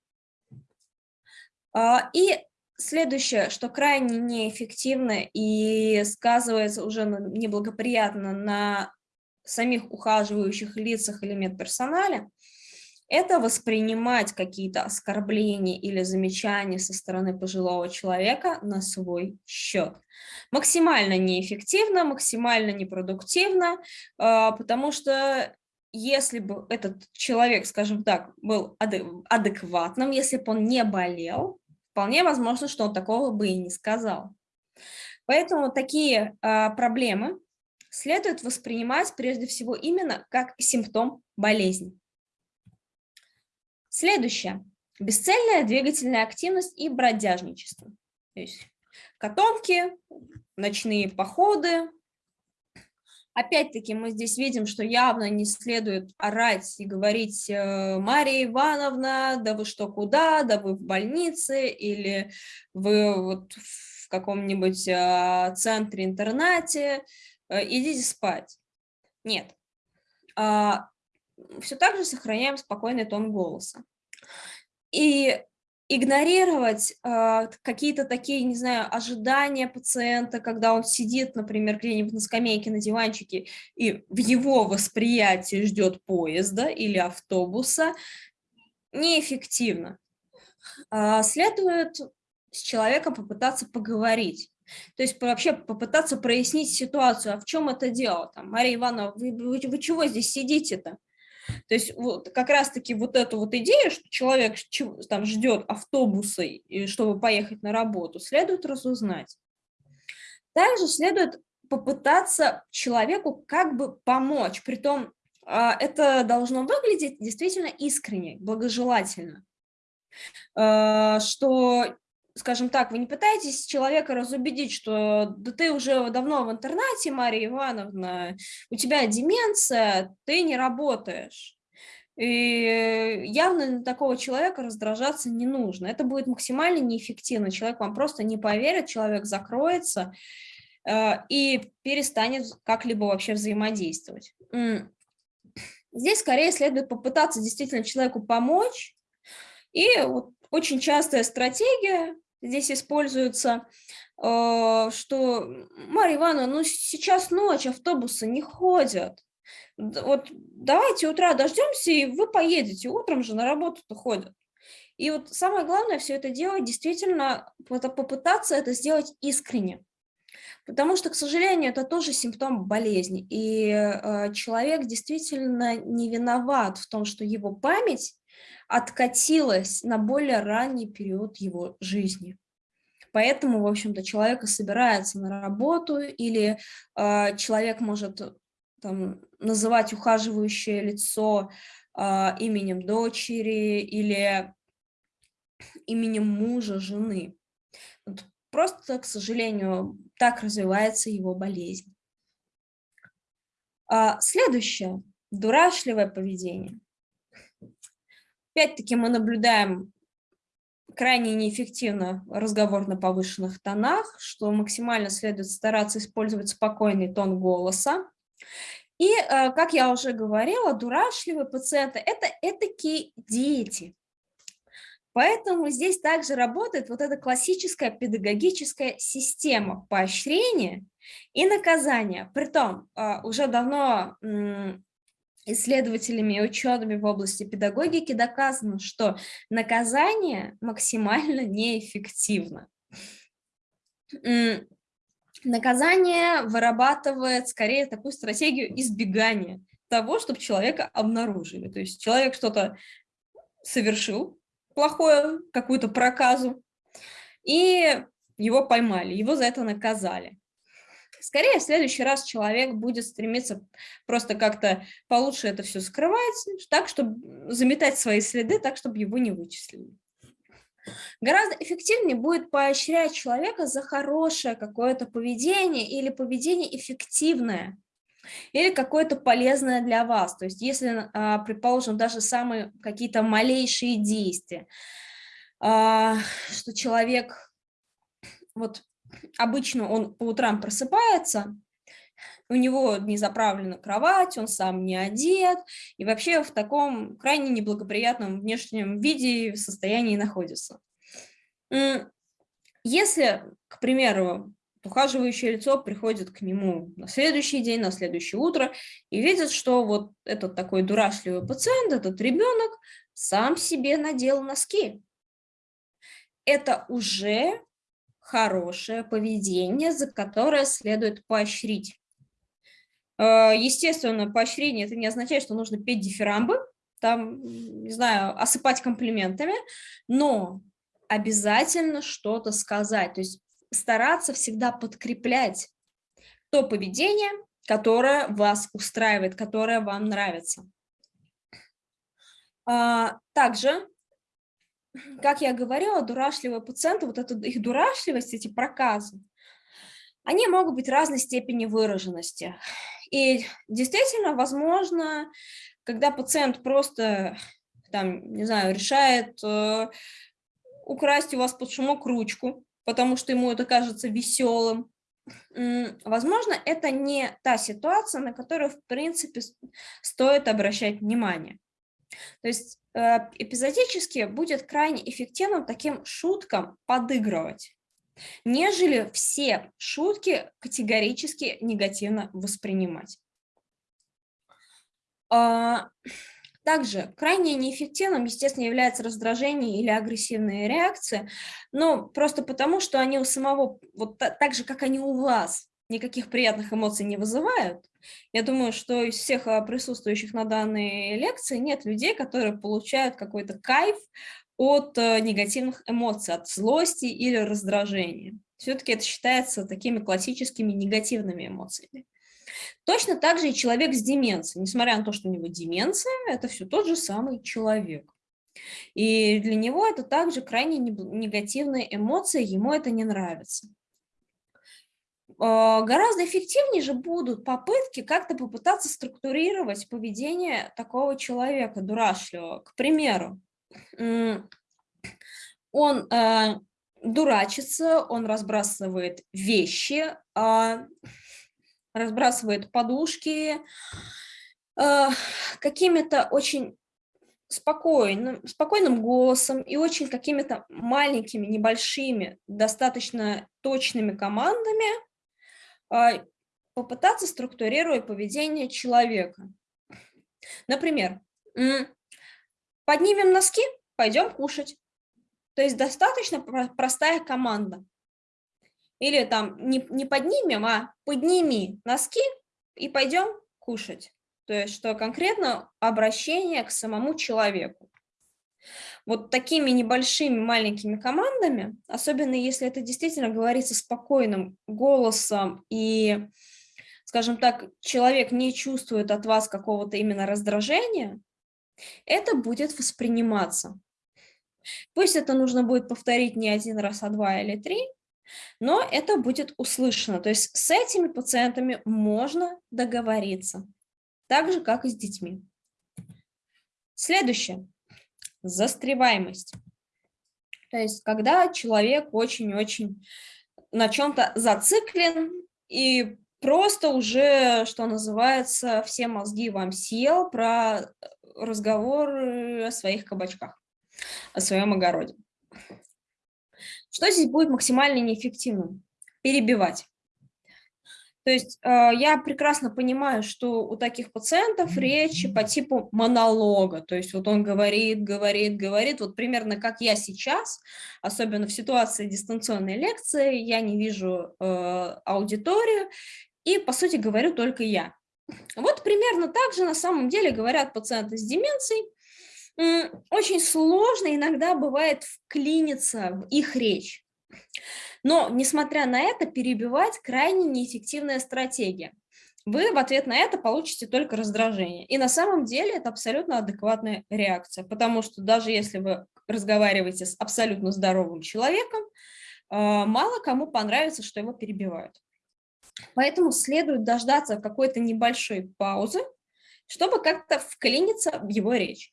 А, и следующее, что крайне неэффективно и сказывается уже неблагоприятно на самих ухаживающих лицах или медперсонале, это воспринимать какие-то оскорбления или замечания со стороны пожилого человека на свой счет. Максимально неэффективно, максимально непродуктивно, а, потому что если бы этот человек, скажем так, был адекватным, если бы он не болел, вполне возможно, что он такого бы и не сказал. Поэтому такие а, проблемы следует воспринимать прежде всего именно как симптом болезни. Следующее. Бесцельная двигательная активность и бродяжничество. То есть котомки, ночные походы. Опять-таки мы здесь видим, что явно не следует орать и говорить э, «Мария Ивановна, да вы что, куда? Да вы в больнице или вы вот в каком-нибудь э, центре-интернате, э, идите спать». Нет. Все так же сохраняем спокойный тон голоса. И игнорировать э, какие-то такие, не знаю, ожидания пациента, когда он сидит, например, где-нибудь на скамейке, на диванчике, и в его восприятии ждет поезда или автобуса, неэффективно. Э, следует с человеком попытаться поговорить. То есть вообще попытаться прояснить ситуацию, а в чем это дело? Там, Мария Ивановна, вы, вы, вы чего здесь сидите-то? То есть вот как раз-таки вот эту вот идею, что человек там ждет автобусы, чтобы поехать на работу, следует разузнать. Также следует попытаться человеку как бы помочь, притом а, это должно выглядеть действительно искренне, благожелательно, а, что скажем так, вы не пытаетесь человека разубедить, что да ты уже давно в интернате, Мария Ивановна, у тебя деменция, ты не работаешь. И явно на такого человека раздражаться не нужно. Это будет максимально неэффективно. Человек вам просто не поверит, человек закроется э, и перестанет как-либо вообще взаимодействовать. Здесь скорее следует попытаться действительно человеку помочь. И вот очень частая стратегия здесь используется, э, что, Марья Ивановна, ну сейчас ночь, автобусы не ходят. Вот давайте утра дождемся, и вы поедете, утром же на работу-то ходят. И вот самое главное все это делать, действительно попытаться это сделать искренне. Потому что, к сожалению, это тоже симптом болезни. И э, человек действительно не виноват в том, что его память откатилась на более ранний период его жизни. Поэтому, в общем-то, человек собирается на работу, или э, человек может там, называть ухаживающее лицо э, именем дочери или именем мужа, жены. Вот просто, к сожалению, так развивается его болезнь. А, следующее – дурашливое поведение. Опять-таки мы наблюдаем крайне неэффективно разговор на повышенных тонах, что максимально следует стараться использовать спокойный тон голоса. И, э, как я уже говорила, дурашливые пациенты – это этакие дети. Поэтому здесь также работает вот эта классическая педагогическая система поощрения и наказания. Притом, э, уже давно исследователями и учеными в области педагогики доказано, что наказание максимально неэффективно. Наказание вырабатывает скорее такую стратегию избегания того, чтобы человека обнаружили. То есть человек что-то совершил плохое, какую-то проказу, и его поймали, его за это наказали. Скорее, в следующий раз человек будет стремиться просто как-то получше это все скрывать, так, чтобы заметать свои следы, так, чтобы его не вычислили. Гораздо эффективнее будет поощрять человека за хорошее какое-то поведение или поведение эффективное, или какое-то полезное для вас. То есть если, а, предположим, даже самые какие-то малейшие действия, а, что человек вот обычно он по утрам просыпается, у него не заправлена кровать, он сам не одет, и вообще в таком крайне неблагоприятном внешнем виде состоянии находится. Если, к примеру, ухаживающее лицо приходит к нему на следующий день, на следующее утро и видит, что вот этот такой дурашливый пациент, этот ребенок сам себе надел носки. Это уже хорошее поведение, за которое следует поощрить. Э, естественно, поощрение это не означает, что нужно петь дифирамбы, там, не знаю, осыпать комплиментами, но обязательно что-то сказать, то есть стараться всегда подкреплять то поведение, которое вас устраивает, которое вам нравится. А, также как я говорила, дурашливые пациенты, вот эта их дурашливость, эти проказы, они могут быть разной степени выраженности. И действительно, возможно, когда пациент просто, там, не знаю, решает э, украсть у вас под шумок ручку, потому что ему это кажется веселым, возможно, это не та ситуация, на которую, в принципе, стоит обращать внимание. То есть эпизодически будет крайне эффективным таким шуткам подыгрывать, нежели все шутки категорически негативно воспринимать. А, также крайне неэффективным, естественно, является раздражение или агрессивные реакции, но просто потому, что они у самого, вот так же, как они у вас, никаких приятных эмоций не вызывают. Я думаю, что из всех а, присутствующих на данной лекции нет людей, которые получают какой-то кайф от э, негативных эмоций, от злости или раздражения. Все-таки это считается такими классическими негативными эмоциями. Точно так же и человек с деменцией. Несмотря на то, что у него деменция, это все тот же самый человек. И для него это также крайне негативные эмоции, ему это не нравится. А, гораздо эффективнее же будут попытки как-то попытаться структурировать поведение такого человека дурашливого. К примеру, он э, дурачится, он разбрасывает вещи, а, разбрасывает подушки, какими-то очень спокойным, спокойным голосом и очень какими-то маленькими, небольшими, достаточно точными командами а, попытаться структурировать поведение человека. Например, поднимем носки, пойдем кушать. То есть достаточно простая команда. Или там не, не поднимем, а подними носки и пойдем кушать. То есть что конкретно обращение к самому человеку. Вот такими небольшими маленькими командами, особенно если это действительно говорится спокойным голосом и, скажем так, человек не чувствует от вас какого-то именно раздражения, это будет восприниматься. Пусть это нужно будет повторить не один раз, а два или три, но это будет услышано. То есть с этими пациентами можно договориться, так же, как и с детьми. Следующее. Застреваемость. То есть когда человек очень-очень на чем-то зациклен и просто уже, что называется, все мозги вам съел про разговор о своих кабачках, о своем огороде. Что здесь будет максимально неэффективным? Перебивать. То есть э, я прекрасно понимаю, что у таких пациентов речь по типу монолога, то есть вот он говорит, говорит, говорит, вот примерно как я сейчас, особенно в ситуации дистанционной лекции, я не вижу э, аудиторию, и, по сути, говорю только я. Вот примерно так же на самом деле говорят пациенты с деменцией. Очень сложно иногда бывает вклиниться в их речь. Но, несмотря на это, перебивать крайне неэффективная стратегия. Вы в ответ на это получите только раздражение. И на самом деле это абсолютно адекватная реакция, потому что даже если вы разговариваете с абсолютно здоровым человеком, а, мало кому понравится, что его перебивают. Поэтому следует дождаться какой-то небольшой паузы, чтобы как-то вклиниться в его речь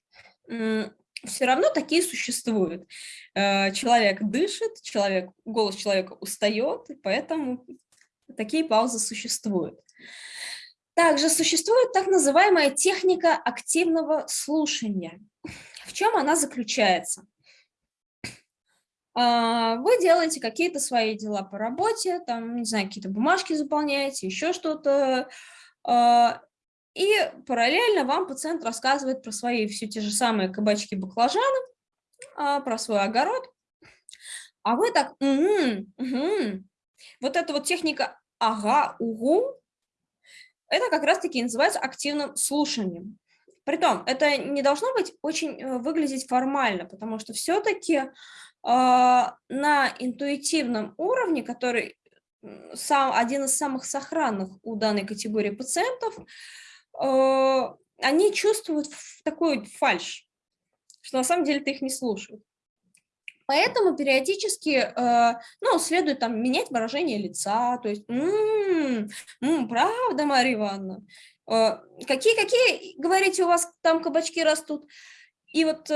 все равно такие существуют. Э, человек дышит, человек, голос человека устает, и поэтому такие паузы существуют. Также существует так называемая техника активного слушания. В чем она заключается? А, вы делаете какие-то свои дела по работе, там, не знаю, какие-то бумажки заполняете, еще что-то, а, и параллельно вам пациент рассказывает про свои все те же самые кабачки баклажаны, а, про свой огород. А вы так, угу, угу. вот эта вот техника ага, угу, это как раз-таки называется активным слушанием. Притом, это не должно быть очень э, выглядеть формально, потому что все-таки э, а, на интуитивном уровне, который сам, один из самых сохранных у данной категории пациентов, они чувствуют такой фальш, что на самом деле ты их не слушают. Поэтому периодически, э, ну, следует там менять выражение лица, то есть, м-м, м-м, правда, Мария Ивановна, э, говорите, у вас там кабачки растут. И вот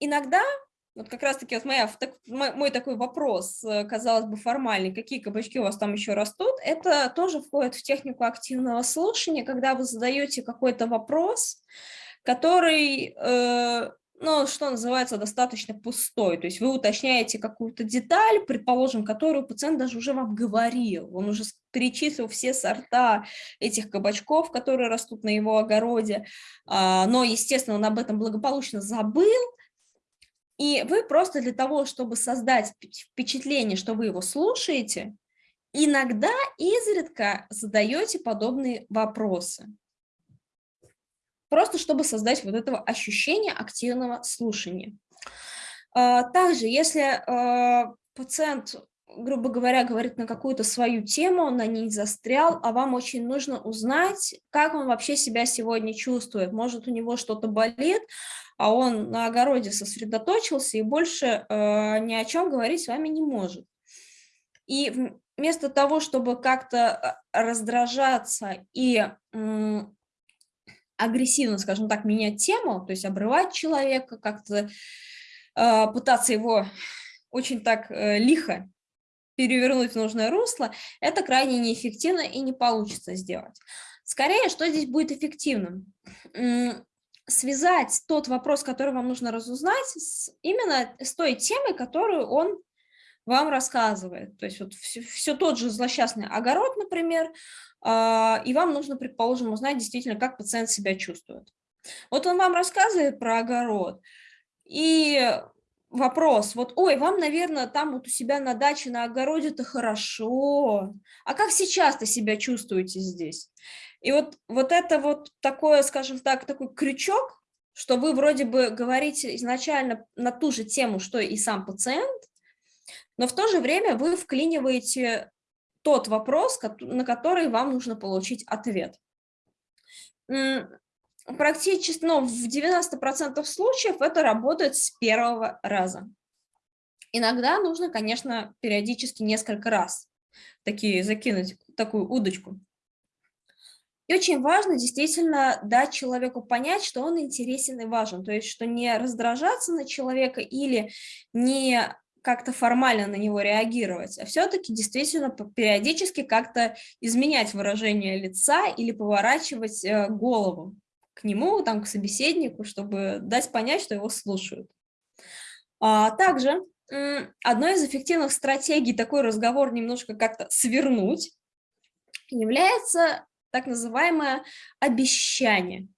иногда вот как раз-таки вот моя, так, мой, такой вопрос, э, казалось бы, формальный, какие кабачки у вас там еще растут, это тоже входит в технику активного слушания, когда вы задаете какой-то вопрос, который, э, ну, что называется, достаточно пустой, то есть вы уточняете какую-то деталь, предположим, которую пациент даже уже вам говорил, он уже перечислил все сорта этих кабачков, которые растут на его огороде, э, но, естественно, он об этом благополучно забыл, и вы просто для того, чтобы создать впечатление, что вы его слушаете, иногда изредка задаете подобные вопросы. Просто чтобы создать вот этого ощущения активного слушания. А, также, если а, пациент, грубо говоря, говорит на какую-то свою тему, он на ней застрял, а вам очень нужно узнать, как он вообще себя сегодня чувствует. Может, у него что-то болит, а он на огороде сосредоточился и больше э, ни о чем говорить с вами не может. И вместо того, чтобы как-то э, раздражаться и агрессивно, скажем так, менять тему, то есть обрывать человека, как-то э, пытаться его очень так лихо перевернуть в нужное русло, это крайне неэффективно и не получится сделать. Скорее, что здесь будет эффективным? Связать тот вопрос, который вам нужно разузнать, с, именно с той темой, которую он вам рассказывает. То есть вот все, все тот же злосчастный огород, например, э, и вам нужно, предположим, узнать действительно, как пациент себя чувствует. Вот он вам рассказывает про огород, и вопрос, вот, ой, вам, наверное, там вот у себя на даче, на огороде-то хорошо, а как сейчас-то себя чувствуете здесь? И вот, вот это вот такое, скажем так, такой крючок, что вы вроде бы говорите изначально на ту же тему, что и сам пациент, но в то же время вы вклиниваете тот вопрос, на который вам нужно получить ответ. Практически, ну, в 90% случаев это работает с первого раза. Иногда нужно, конечно, периодически несколько раз такие закинуть такую удочку. И очень важно действительно дать человеку понять, что он интересен и важен, то есть что не раздражаться на человека или не как-то формально на него реагировать, а все-таки действительно периодически как-то изменять выражение лица или поворачивать э, голову к нему, там, к собеседнику, чтобы дать понять, что его слушают. А также одной из эффективных стратегий такой разговор немножко как-то свернуть является так называемое обещание,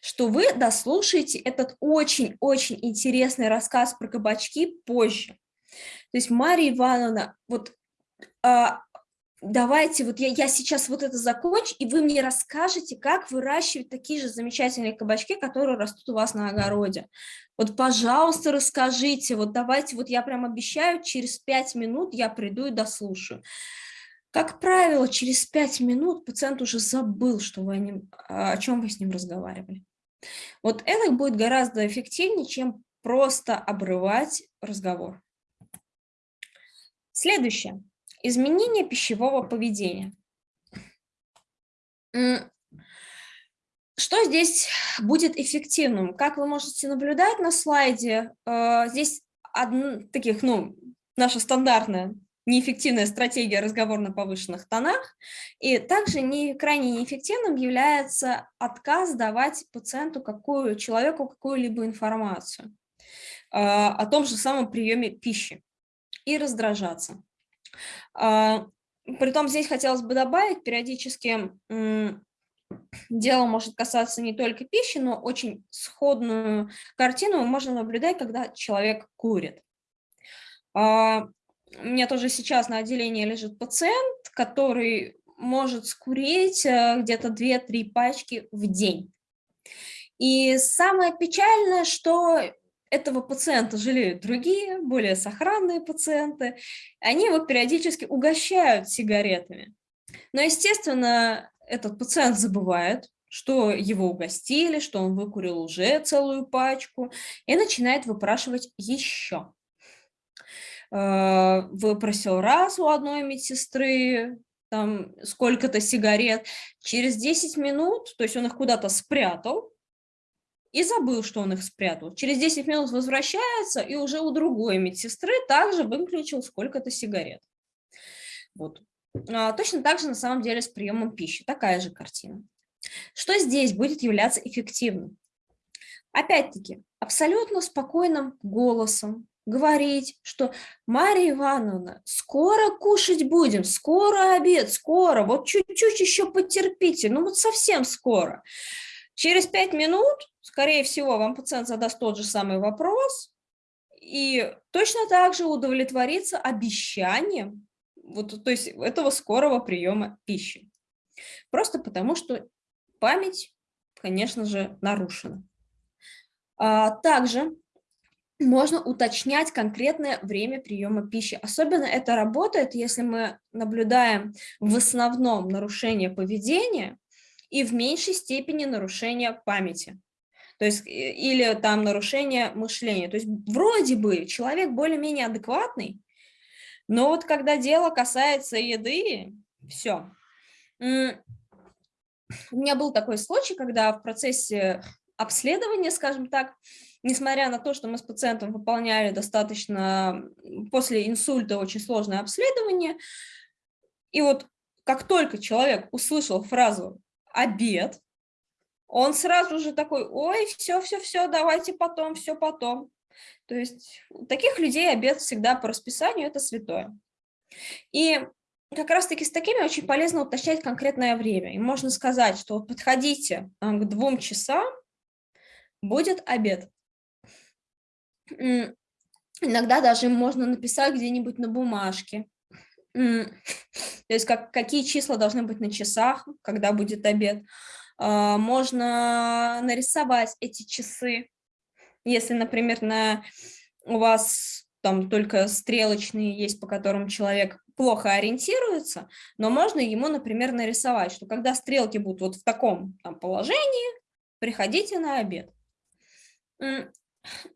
что вы дослушаете этот очень-очень интересный рассказ про кабачки позже. То есть, Мария Ивановна, вот а, давайте, вот я, я сейчас вот это закончу, и вы мне расскажете, как выращивать такие же замечательные кабачки, которые растут у вас на огороде. Вот, пожалуйста, расскажите, вот давайте, вот я прям обещаю, через пять минут я приду и дослушаю. Как правило, через пять минут пациент уже забыл, что вы о, нем, о чем вы с ним разговаривали. Вот это будет гораздо эффективнее, чем просто обрывать разговор. Следующее. Изменение пищевого поведения. Что здесь будет эффективным? Как вы можете наблюдать на слайде, э, здесь одна, таких, ну, наша стандартная неэффективная стратегия разговор на повышенных тонах. И также не, крайне неэффективным является отказ давать пациенту, какую, человеку какую-либо информацию э, о том же самом приеме пищи и раздражаться. А, притом здесь хотелось бы добавить, периодически дело может касаться не только пищи, но очень сходную картину можно наблюдать, когда человек курит. У меня тоже сейчас на отделении лежит пациент, который может скурить э, где-то 2-3 пачки в день. И самое печальное, что этого пациента жалеют другие, более сохранные пациенты. Они его периодически угощают сигаретами. Но, естественно, этот пациент забывает, что его угостили, что он выкурил уже целую пачку, и начинает выпрашивать еще. Э, выпросил раз у одной медсестры, там сколько-то сигарет, через 10 минут, то есть он их куда-то спрятал, и забыл, что он их спрятал. Через 10 минут возвращается, и уже у другой медсестры также выключил сколько-то сигарет. Вот. А, точно так же на самом деле с приемом пищи. Такая же картина. Что здесь будет являться эффективным? Опять-таки, абсолютно спокойным голосом говорить, что Мария Ивановна, скоро кушать будем, скоро обед, скоро, вот чуть-чуть еще потерпите, ну вот совсем скоро. Через пять минут, скорее всего, вам пациент задаст тот же самый вопрос и точно так же удовлетворится обещанием вот, то есть этого скорого приема пищи. Просто потому, что память, конечно же, нарушена. А, также можно уточнять конкретное время приема пищи. Особенно это работает, если мы наблюдаем в основном нарушение поведения, и в меньшей степени нарушение памяти. То есть, или там нарушение мышления. То есть вроде бы человек более-менее адекватный, но вот когда дело касается еды, все. У меня был такой случай, когда в процессе обследования, скажем так, несмотря на то, что мы с пациентом выполняли достаточно после инсульта очень сложное обследование, и вот как только человек услышал фразу обед, он сразу же такой, ой, все, все, все, давайте потом, все потом. То есть у таких людей обед всегда по расписанию, это святое. И как раз-таки с такими очень полезно уточнять конкретное время. И можно сказать, что вот подходите к двум часам, будет обед. Иногда даже можно написать где-нибудь на бумажке. То есть как, какие числа должны быть на часах, когда будет обед. А, можно нарисовать эти часы. Если, например, на, у вас там только стрелочные есть, по которым человек плохо ориентируется, но можно ему, например, нарисовать, что когда стрелки будут вот в таком там, положении, приходите на обед.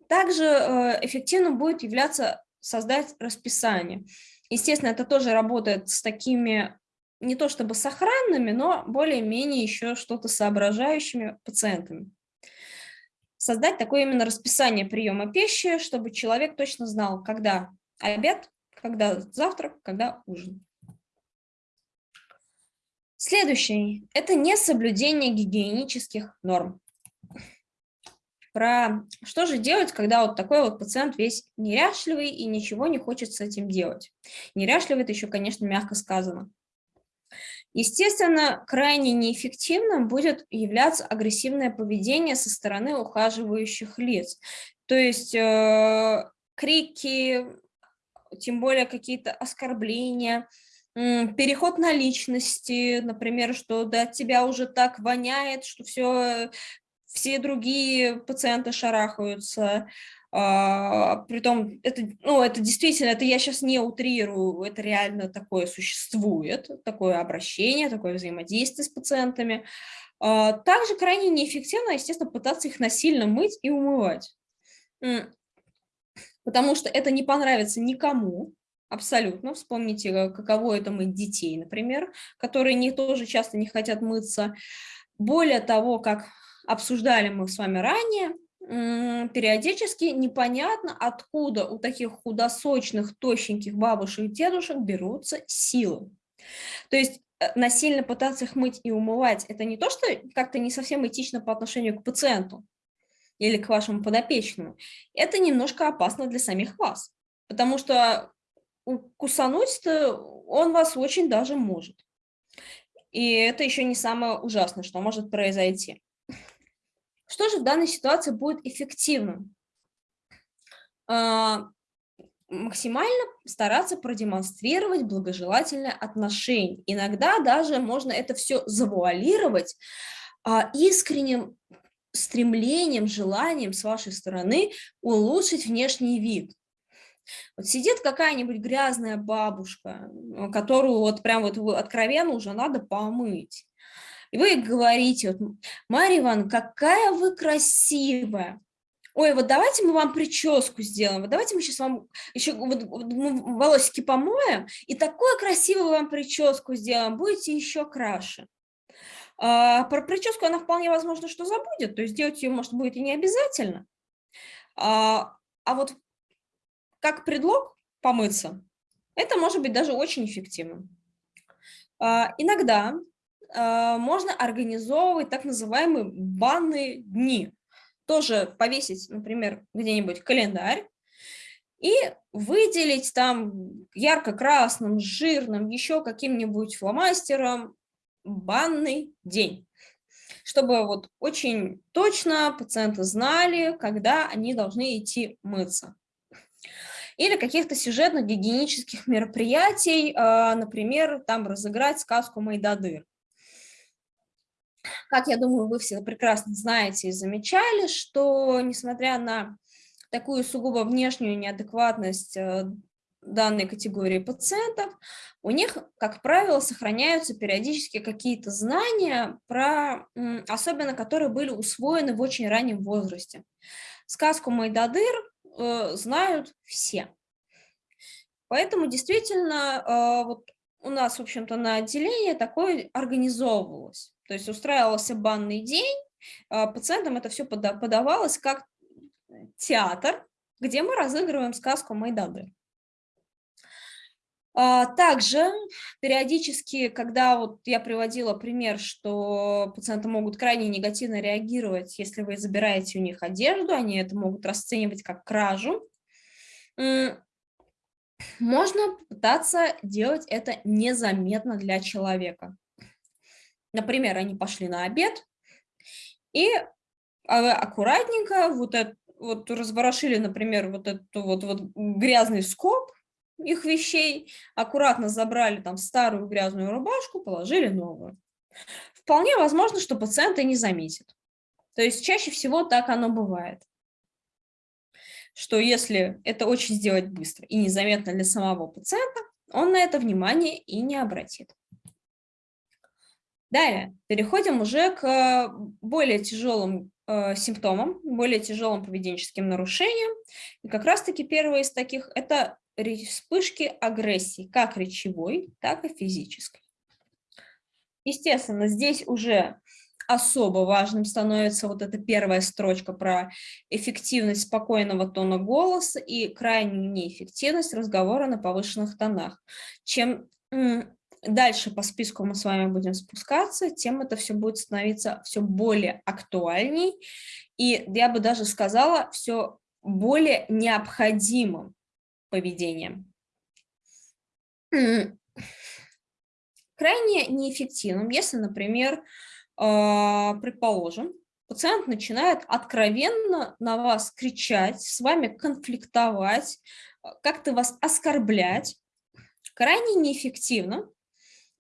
Также э, эффективно будет являться создать расписание. Естественно, это тоже работает с такими не то чтобы сохранными, но более-менее еще что-то соображающими пациентами. Создать такое именно расписание приема пищи, чтобы человек точно знал, когда обед, когда завтрак, когда ужин. Следующий – это несоблюдение гигиенических норм. Про что же делать, когда вот такой вот пациент весь неряшливый и ничего не хочет с этим делать. Неряшливый – это еще, конечно, мягко сказано. Естественно, крайне неэффективным будет являться агрессивное поведение со стороны ухаживающих лиц. То есть э, крики, тем более какие-то оскорбления, переход на личности, например, что да, от тебя уже так воняет, что все, все другие пациенты шарахаются. А, притом, это, ну, это действительно, это я сейчас не утрирую, это реально такое существует, такое обращение, такое взаимодействие с пациентами. А, также крайне неэффективно, естественно, пытаться их насильно мыть и умывать потому что это не понравится никому, абсолютно. Вспомните, э, каково это мыть детей, например, которые не, тоже часто не хотят мыться. Более того, как обсуждали мы с вами ранее, периодически непонятно, откуда у таких худосочных, тощеньких бабушек и дедушек берутся силы. То есть э, насильно пытаться их мыть и умывать, это не то, что как-то не совсем этично по отношению к пациенту, или к вашему подопечному, это немножко опасно для самих вас, потому что кусануть-то он вас очень даже может. И это еще не самое ужасное, что может произойти. Что же в данной ситуации будет эффективным? А, максимально стараться продемонстрировать благожелательное отношение. Иногда даже можно это все завуалировать а, искренним стремлением, желанием с вашей стороны улучшить внешний вид. Вот сидит какая-нибудь грязная бабушка, которую вот прям вот откровенно уже надо помыть. И вы говорите, вот, Марья Ивановна, какая вы красивая. Ой, вот давайте мы вам прическу сделаем, вот давайте мы сейчас вам еще вот, вот, волосики помоем, и такую красивую вам прическу сделаем, будете еще краше. А, про прическу она вполне возможно, что забудет, то есть делать ее, может, будет и не обязательно. А, а вот как предлог помыться, это может быть даже очень эффективным. А, иногда можно организовывать так называемые банные дни. Тоже повесить, например, где-нибудь календарь, и выделить там ярко-красным, жирным, еще каким-нибудь фломастером банный день, чтобы вот очень точно пациенты знали, когда они должны идти мыться. Или каких-то сюжетно-гигиенических мероприятий, а, например, там разыграть сказку Майдадыр. Как я думаю, вы все прекрасно знаете и замечали, что несмотря на такую сугубо внешнюю неадекватность э, данной категории пациентов, у них, как правило, сохраняются периодически какие-то знания, про, особенно которые были усвоены в очень раннем возрасте. Сказку Майдадыр э, знают все. Поэтому действительно э, вот у нас, в общем-то, на отделении такое организовывалось. То есть устраивался банный день, э, пациентам это все подавалось как театр, где мы разыгрываем сказку Майдадыр. А, также периодически, когда вот я приводила пример, что пациенты могут крайне негативно реагировать, если вы забираете у них одежду, они это могут расценивать как кражу, можно пытаться делать это незаметно для человека. Например, они пошли на обед и а, аккуратненько вот, это, вот разворошили, например, вот этот вот, вот грязный скоб, их вещей, аккуратно забрали там старую грязную рубашку, положили новую. Вполне возможно, что пациент и не заметит. То есть чаще всего так оно бывает. Что если это очень сделать быстро и незаметно для самого пациента, он на это внимание и не обратит. Далее, переходим уже к более тяжелым э, симптомам, более тяжелым поведенческим нарушениям. И как раз-таки первое из таких – это вспышки агрессии, как речевой, так и физической. Естественно, здесь уже особо важным становится вот эта первая строчка про эффективность спокойного тона голоса и крайнюю неэффективность разговора на повышенных тонах. Чем дальше по списку мы с вами будем спускаться, тем это все будет становиться все более актуальней. И, я бы даже сказала, все более необходимым поведением. Крайне неэффективным, если, например, а, предположим, пациент начинает откровенно на вас кричать, с вами конфликтовать, а, как-то вас оскорблять, крайне неэффективно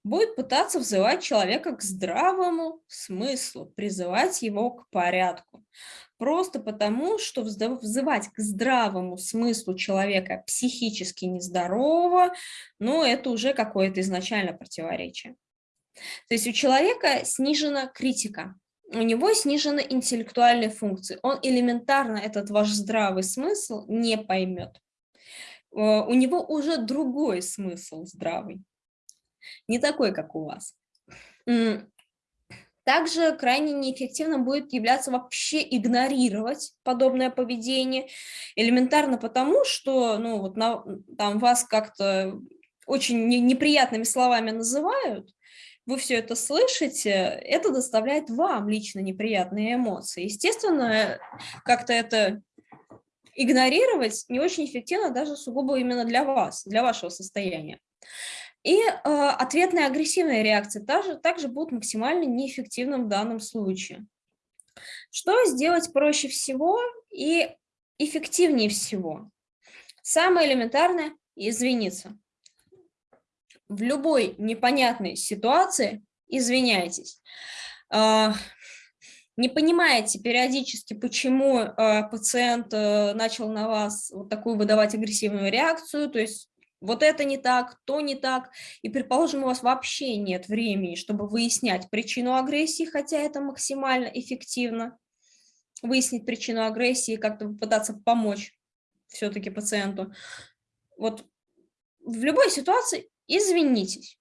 будет пытаться взывать человека к здравому смыслу, призывать его к порядку. Просто потому, что взывать к здравому смыслу человека психически нездорового, ну, это уже какое-то изначально противоречие. То есть у человека снижена критика, у него снижены интеллектуальные функции. Он элементарно этот ваш здравый смысл не поймет. Э, у него уже другой смысл здравый, не такой, как у вас. Также крайне неэффективным будет являться вообще игнорировать подобное поведение, элементарно потому, что ну, вот на, там вас как-то очень неприятными словами называют, вы все это слышите, это доставляет вам лично неприятные эмоции. Естественно, как-то это игнорировать не очень эффективно даже сугубо именно для вас, для вашего состояния. И э, ответная агрессивная реакция также, также будут максимально неэффективным в данном случае. Что сделать проще всего и эффективнее всего? Самое элементарное – извиниться в любой непонятной ситуации извиняйтесь. А, не понимаете периодически, почему а, пациент э, начал на вас вот такую выдавать агрессивную реакцию, то есть вот это не так, то не так, и, предположим, у вас вообще нет времени, чтобы выяснять причину агрессии, хотя это максимально эффективно, выяснить причину агрессии, как-то попытаться помочь все-таки пациенту. Вот в любой ситуации извинитесь.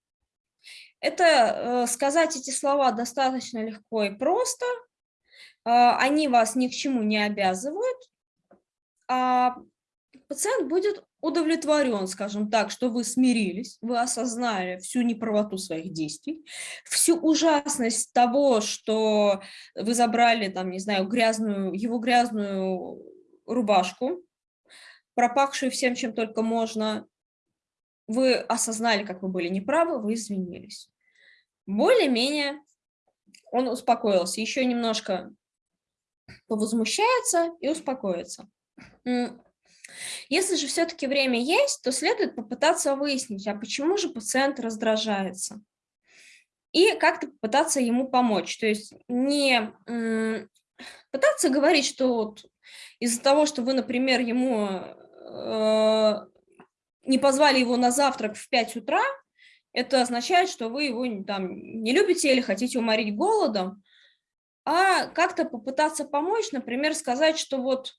Это э, сказать эти слова достаточно легко и просто, э, они вас ни к чему не обязывают, а пациент будет удовлетворен, скажем так, что вы смирились, вы осознали всю неправоту своих действий, всю ужасность того, что вы забрали, там, не знаю, грязную, его грязную рубашку, пропахшую всем, чем только можно, вы осознали, как вы были неправы, вы извинились. Более-менее он успокоился, еще немножко повозмущается и успокоится. Если же все-таки время есть, то следует попытаться выяснить, а почему же пациент раздражается. И как-то попытаться ему помочь. То есть не пытаться говорить, что вот из-за того, что вы, например, ему э, не позвали его на завтрак в 5 утра, это означает, что вы его там не любите или хотите уморить голодом, а как-то попытаться помочь, например, сказать, что вот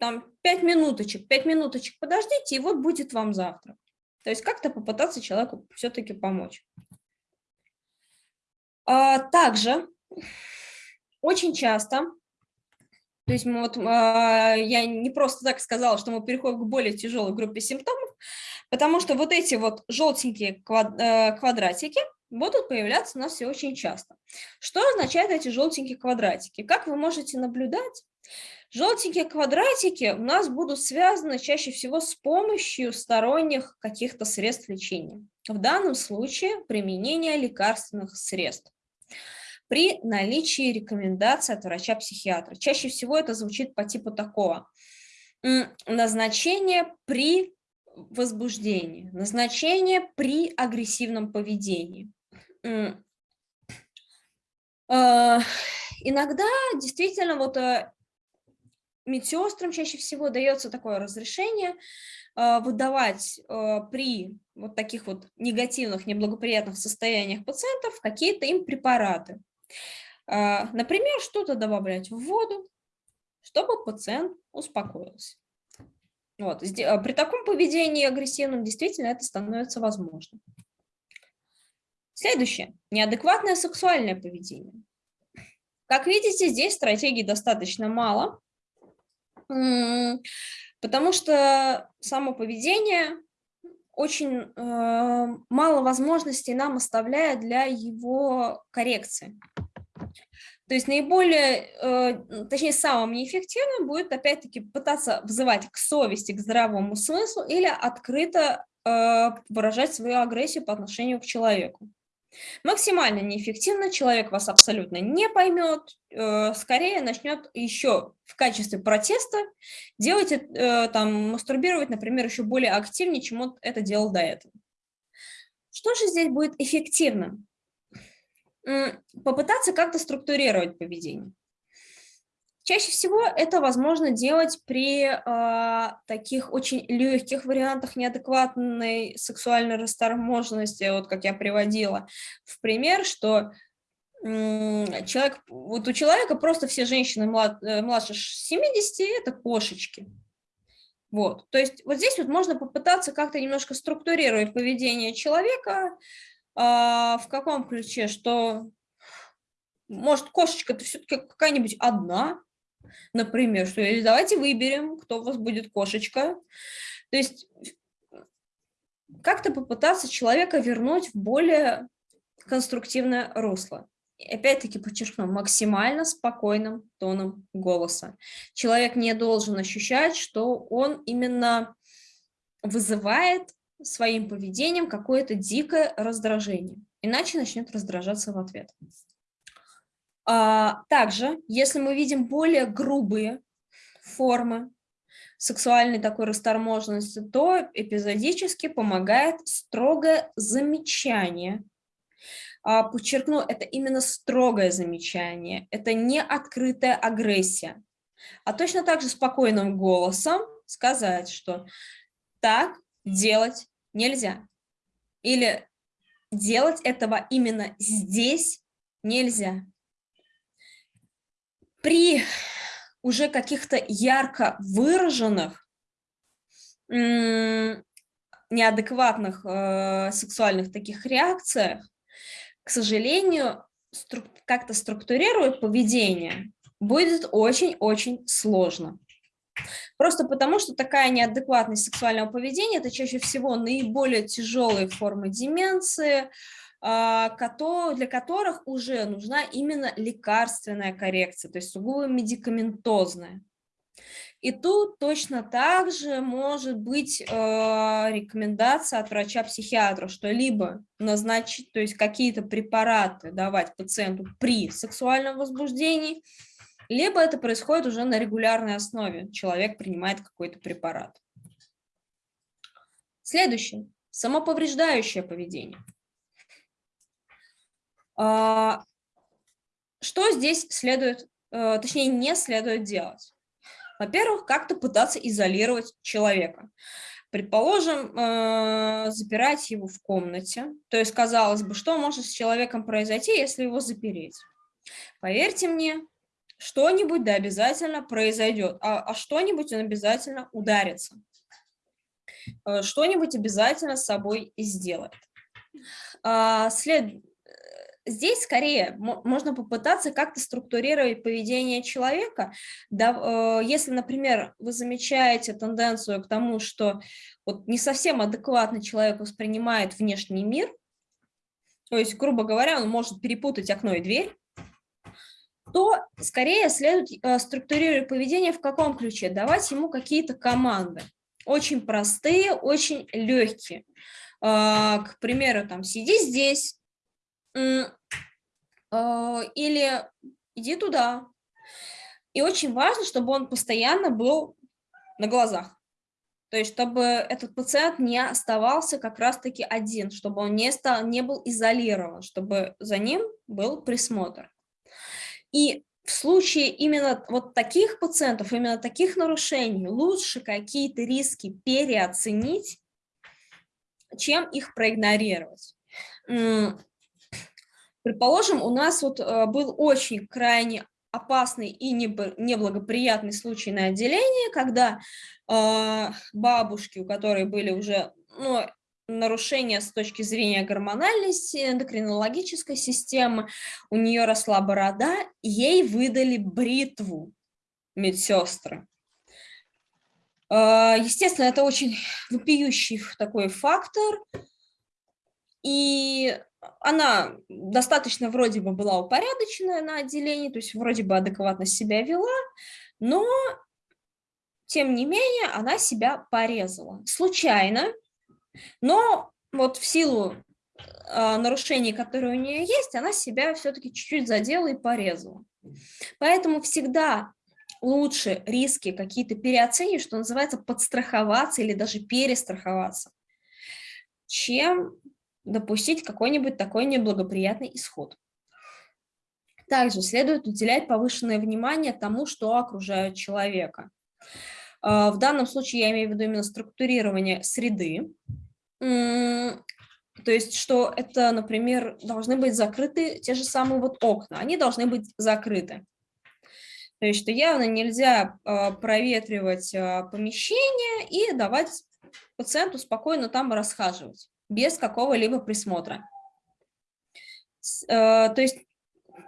там 5 минуточек, 5 минуточек подождите, и вот будет вам завтрак. То есть как-то попытаться человеку все-таки помочь. А, также очень часто то есть вот, а, я не просто так сказала, что мы переходим к более тяжелой группе симптомов, потому что вот эти вот желтенькие э, квадратики будут появляться у нас все очень часто. Что означают эти желтенькие квадратики? Как вы можете наблюдать, желтенькие квадратики у нас будут связаны чаще всего с помощью сторонних каких-то средств лечения. В данном случае применение лекарственных средств при наличии рекомендаций от врача-психиатра. Чаще всего это звучит по типу такого. Назначение при возбуждении, назначение при агрессивном поведении. А, иногда действительно вот э, медсестрам чаще всего дается такое разрешение а, выдавать э, при вот таких вот негативных, неблагоприятных состояниях пациентов какие-то им препараты. А, например, что-то добавлять в воду, чтобы пациент успокоился. Вот. При таком поведении агрессивном действительно это становится возможным. Следующее. Неадекватное сексуальное поведение. Как видите, здесь стратегий достаточно мало, потому что само поведение очень э, мало возможностей нам оставляет для его коррекции. То есть наиболее, э, точнее, самым неэффективным будет, опять-таки, пытаться взывать к совести, к здравому смыслу или открыто э, выражать свою агрессию по отношению к человеку. Максимально неэффективно, человек вас абсолютно не поймет, э, скорее начнет еще в качестве протеста делать, там, мастурбировать, например, еще более активнее, чем он это делал до этого. Что же здесь будет эффективным? попытаться как-то структурировать поведение. Чаще всего это возможно делать при э, таких очень легких вариантах неадекватной сексуальной расторможенности, вот как я приводила в пример, что э, человек, вот у человека просто все женщины млад, э, младше 70 – это кошечки. Вот, то есть вот здесь вот можно попытаться как-то немножко структурировать поведение человека, а, в каком ключе, что может кошечка-то все-таки какая-нибудь одна, например, что или давайте выберем, кто у вас будет кошечка. То есть как-то попытаться человека вернуть в более конструктивное русло. Опять-таки подчеркну, максимально спокойным тоном голоса. Человек не должен ощущать, что он именно вызывает своим поведением какое-то дикое раздражение, иначе начнет раздражаться в ответ. А, также, если мы видим более грубые формы сексуальной такой расторможенности, то эпизодически помогает строгое замечание. А, подчеркну, это именно строгое замечание, это не открытая агрессия. А точно так же спокойным голосом сказать, что так делать нельзя. Или делать этого именно здесь нельзя. При уже каких-то ярко выраженных, неадекватных э, сексуальных таких реакциях, к сожалению, стру как-то структурировать поведение будет очень-очень сложно. Просто потому, что такая неадекватность сексуального поведения – это чаще всего наиболее тяжелые формы деменции, для которых уже нужна именно лекарственная коррекция, то есть сугубо медикаментозная. И тут точно так же может быть э, рекомендация от врача-психиатра, что либо назначить, то есть какие-то препараты давать пациенту при сексуальном возбуждении, либо это происходит уже на регулярной основе, человек принимает какой-то препарат. Следующее. Самоповреждающее поведение. А, что здесь следует, э, точнее, не следует делать? Во-первых, как-то пытаться изолировать человека. Предположим, э, запирать его в комнате. То есть, казалось бы, что может с человеком произойти, если его запереть? Поверьте мне, что-нибудь да обязательно произойдет, а, а что-нибудь он обязательно ударится, э, что-нибудь обязательно с собой сделает. А, след... Здесь скорее можно попытаться как-то структурировать поведение человека. Да, э, если, например, вы замечаете тенденцию к тому, что вот не совсем адекватно человек воспринимает внешний мир, то есть, грубо говоря, он может перепутать окно и дверь, то скорее следует э, структурировать поведение в каком ключе? Давать ему какие-то команды. Очень простые, очень легкие. А, к примеру, там, сиди здесь, или иди туда. И очень важно, чтобы он постоянно был на глазах. То есть, чтобы этот пациент не оставался как раз-таки один, чтобы он не, стал, не был изолирован, чтобы за ним был присмотр. И в случае именно вот таких пациентов, именно таких нарушений, лучше какие-то риски переоценить, чем их проигнорировать. Предположим, у нас вот э, был очень крайне опасный и неблагоприятный случай на отделении, когда э, бабушки, у которой были уже ну, нарушения с точки зрения гормональной, эндокринологической системы, у нее росла борода, ей выдали бритву медсестры. А, естественно, это очень вопиющий такой фактор, и она достаточно вроде бы была упорядоченная на отделении, то есть вроде бы адекватно себя вела, но тем не менее она себя порезала. Случайно, но вот в силу э, нарушений, которые у нее есть, она себя все-таки чуть-чуть задела и порезала. Поэтому всегда лучше риски какие-то переоценить, что называется, подстраховаться или даже перестраховаться, чем допустить какой-нибудь такой неблагоприятный исход. Также следует уделять повышенное внимание тому, что окружает человека. А, в данном случае я имею в виду именно структурирование среды, то есть, что это, например, должны быть закрыты те же самые вот окна, они должны быть закрыты. То есть, что явно нельзя а, проветривать а, помещение и давать пациенту спокойно там расхаживать без какого-либо присмотра. Э, то есть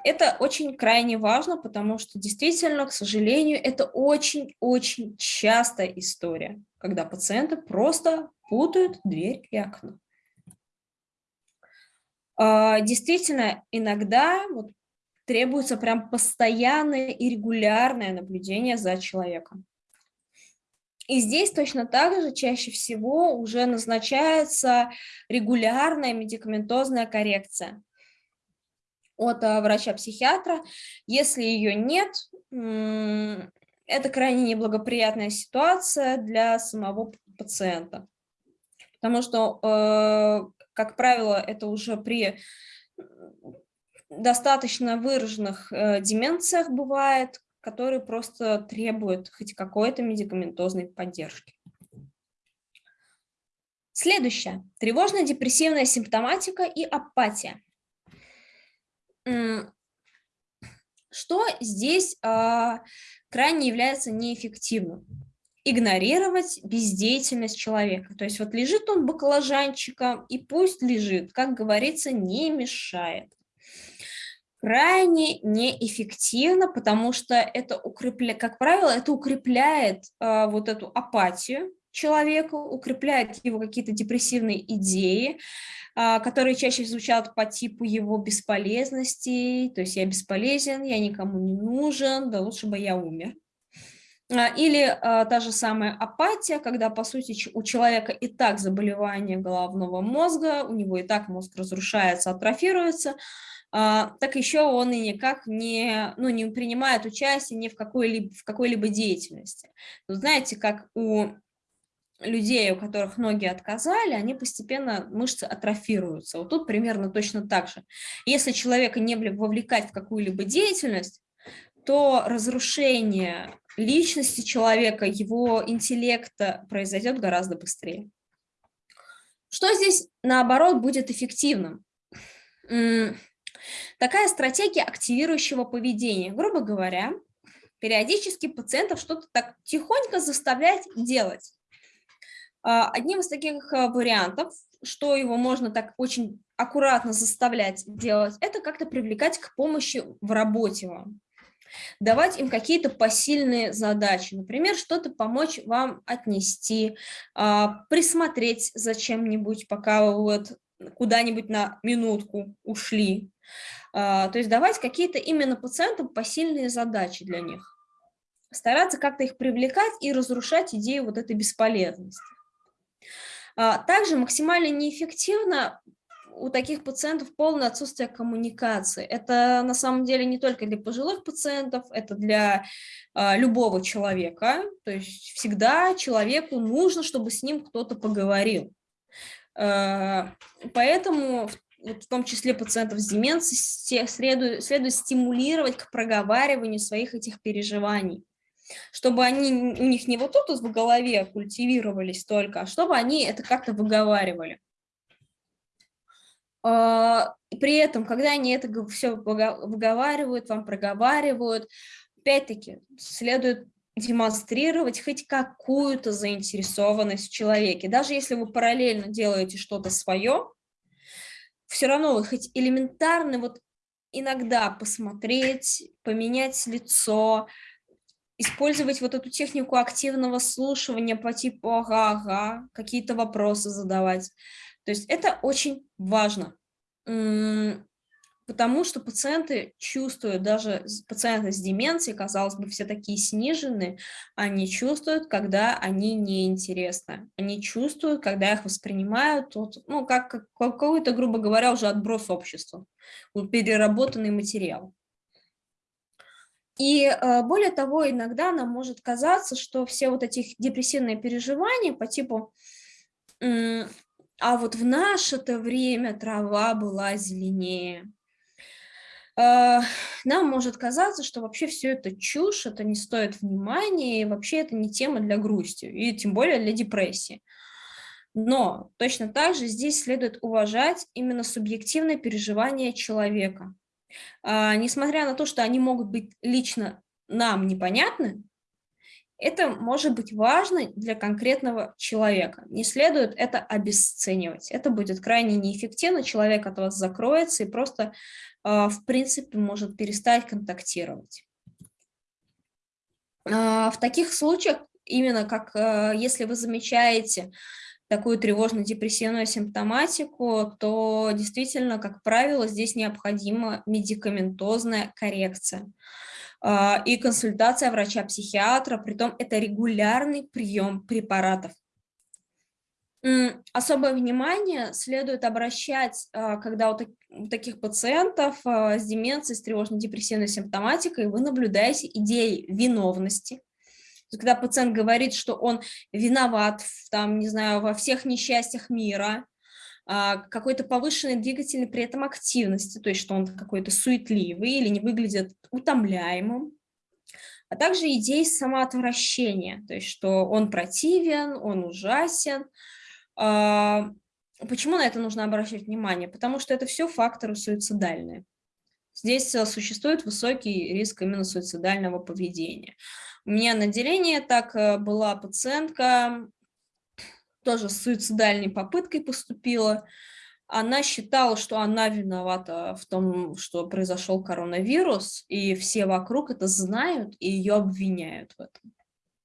это очень крайне важно, потому что действительно, к сожалению, это очень-очень частая история, когда пациенты просто путают дверь и окно. А, действительно, иногда вот требуется прям постоянное и регулярное наблюдение за человеком. И здесь точно так же чаще всего уже назначается регулярная медикаментозная коррекция от э, врача-психиатра. Если ее нет, это крайне неблагоприятная ситуация для самого пациента. Потому что, э, как правило, это уже при достаточно выраженных э, деменциях бывает, которые просто требуют хоть какой-то медикаментозной поддержки. Следующее. Тревожно-депрессивная симптоматика и апатия. Что здесь а, крайне является неэффективным? Игнорировать бездеятельность человека. То есть вот лежит он баклажанчиком, и пусть лежит, как говорится, не мешает крайне неэффективно, потому что это укрепляет, как правило, это укрепляет э, вот эту апатию человека, укрепляет его какие-то депрессивные идеи, э, которые чаще звучат по типу его бесполезности, то есть я бесполезен, я никому не нужен, да лучше бы я умер. А, или а, та же самая апатия, когда, по сути, у человека и так заболевание головного мозга, у него и так мозг разрушается, атрофируется, так еще он и никак не, ну, не принимает участие ни в какой-либо в какой-либо деятельности. Но знаете, как у людей, у которых ноги отказали, они постепенно, мышцы атрофируются. Вот тут примерно точно так же. Если человека не вовлекать в какую-либо деятельность, то разрушение личности человека, его интеллекта произойдет гораздо быстрее. Что здесь, наоборот, будет эффективным? Такая стратегия активирующего поведения. Грубо говоря, периодически пациентов что-то так тихонько заставлять делать. А, одним из таких а, вариантов, что его можно так очень аккуратно заставлять делать, это как-то привлекать к помощи в работе вам. Давать им какие-то посильные задачи, например, что-то помочь вам отнести, а, присмотреть за чем-нибудь, пока вы вот куда-нибудь на минутку ушли. А, то есть давать какие-то именно пациентам посильные задачи для них. Стараться как-то их привлекать и разрушать идею вот этой бесполезности. А, также максимально неэффективно у таких пациентов полное отсутствие коммуникации. Это на самом деле не только для пожилых пациентов, это для э, любого человека. То есть всегда человеку нужно, чтобы с ним кто-то поговорил. Э, поэтому в том числе пациентов с деменцией следует, следует стимулировать к проговариванию своих этих переживаний чтобы они у них не вот тут в голове культивировались только, а чтобы они это как-то выговаривали. А, при этом, когда они это все выговаривают, вам проговаривают, опять-таки следует демонстрировать хоть какую-то заинтересованность в человеке. Даже если вы параллельно делаете что-то свое, все равно хоть элементарно вот иногда посмотреть, поменять лицо, использовать вот эту технику активного слушания по типу «ага-ага», какие-то вопросы задавать. То есть это очень важно, потому что пациенты чувствуют, даже пациенты с деменцией, казалось бы, все такие сниженные, они чувствуют, когда они неинтересны. Они чувствуют, когда их воспринимают, вот, ну, как, как какой-то, грубо говоря, уже отброс общества, вот, переработанный материал. И э, более того, иногда нам может казаться, что все вот эти депрессивные переживания по типу «а вот в наше-то время трава была зеленее», нам может казаться, что вообще все это чушь, это не стоит внимания, и вообще это не тема для грусти, и тем более для депрессии. Но точно так же здесь следует уважать именно субъективное переживание человека. А, несмотря на то, что они могут быть лично нам непонятны, это может быть важно для конкретного человека. Не следует это обесценивать. Это будет крайне неэффективно, человек от вас закроется и просто, а, в принципе, может перестать контактировать. А, в таких случаях, именно как если вы замечаете, такую тревожно-депрессивную симптоматику, то действительно, как правило, здесь необходима медикаментозная коррекция а, и консультация врача-психиатра, притом это регулярный прием препаратов. Особое внимание следует обращать, а, когда у таких пациентов а, с деменцией, с тревожно-депрессивной симптоматикой вы наблюдаете идеи виновности, когда пациент говорит, что он виноват, там, не знаю, во всех несчастьях мира, а, какой-то повышенной двигательной при этом активности, то есть что он какой-то суетливый или не выглядит утомляемым, а также идеи самоотвращения, то есть что он противен, он ужасен. А, почему на это нужно обращать внимание? Потому что это все факторы суицидальные. Здесь э, существует высокий риск именно суицидального поведения. У меня на отделении так э, была пациентка, тоже с суицидальной попыткой поступила. Она считала, что она виновата в том, что произошел коронавирус, и все вокруг это знают и ее обвиняют в этом.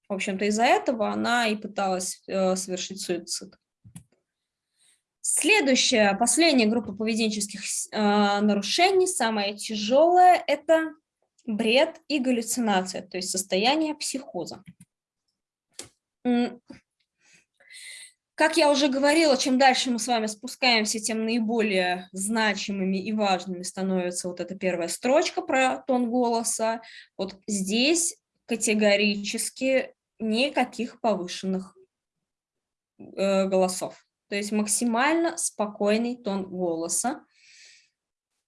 В общем-то, из-за этого она и пыталась э, совершить суицид. Следующая, последняя группа поведенческих э, нарушений, самая тяжелая, это бред и галлюцинация, то есть состояние психоза. Как я уже говорила, чем дальше мы с вами спускаемся, тем наиболее значимыми и важными становится вот эта первая строчка про тон голоса. Вот здесь категорически никаких повышенных э, голосов то есть максимально спокойный тон голоса,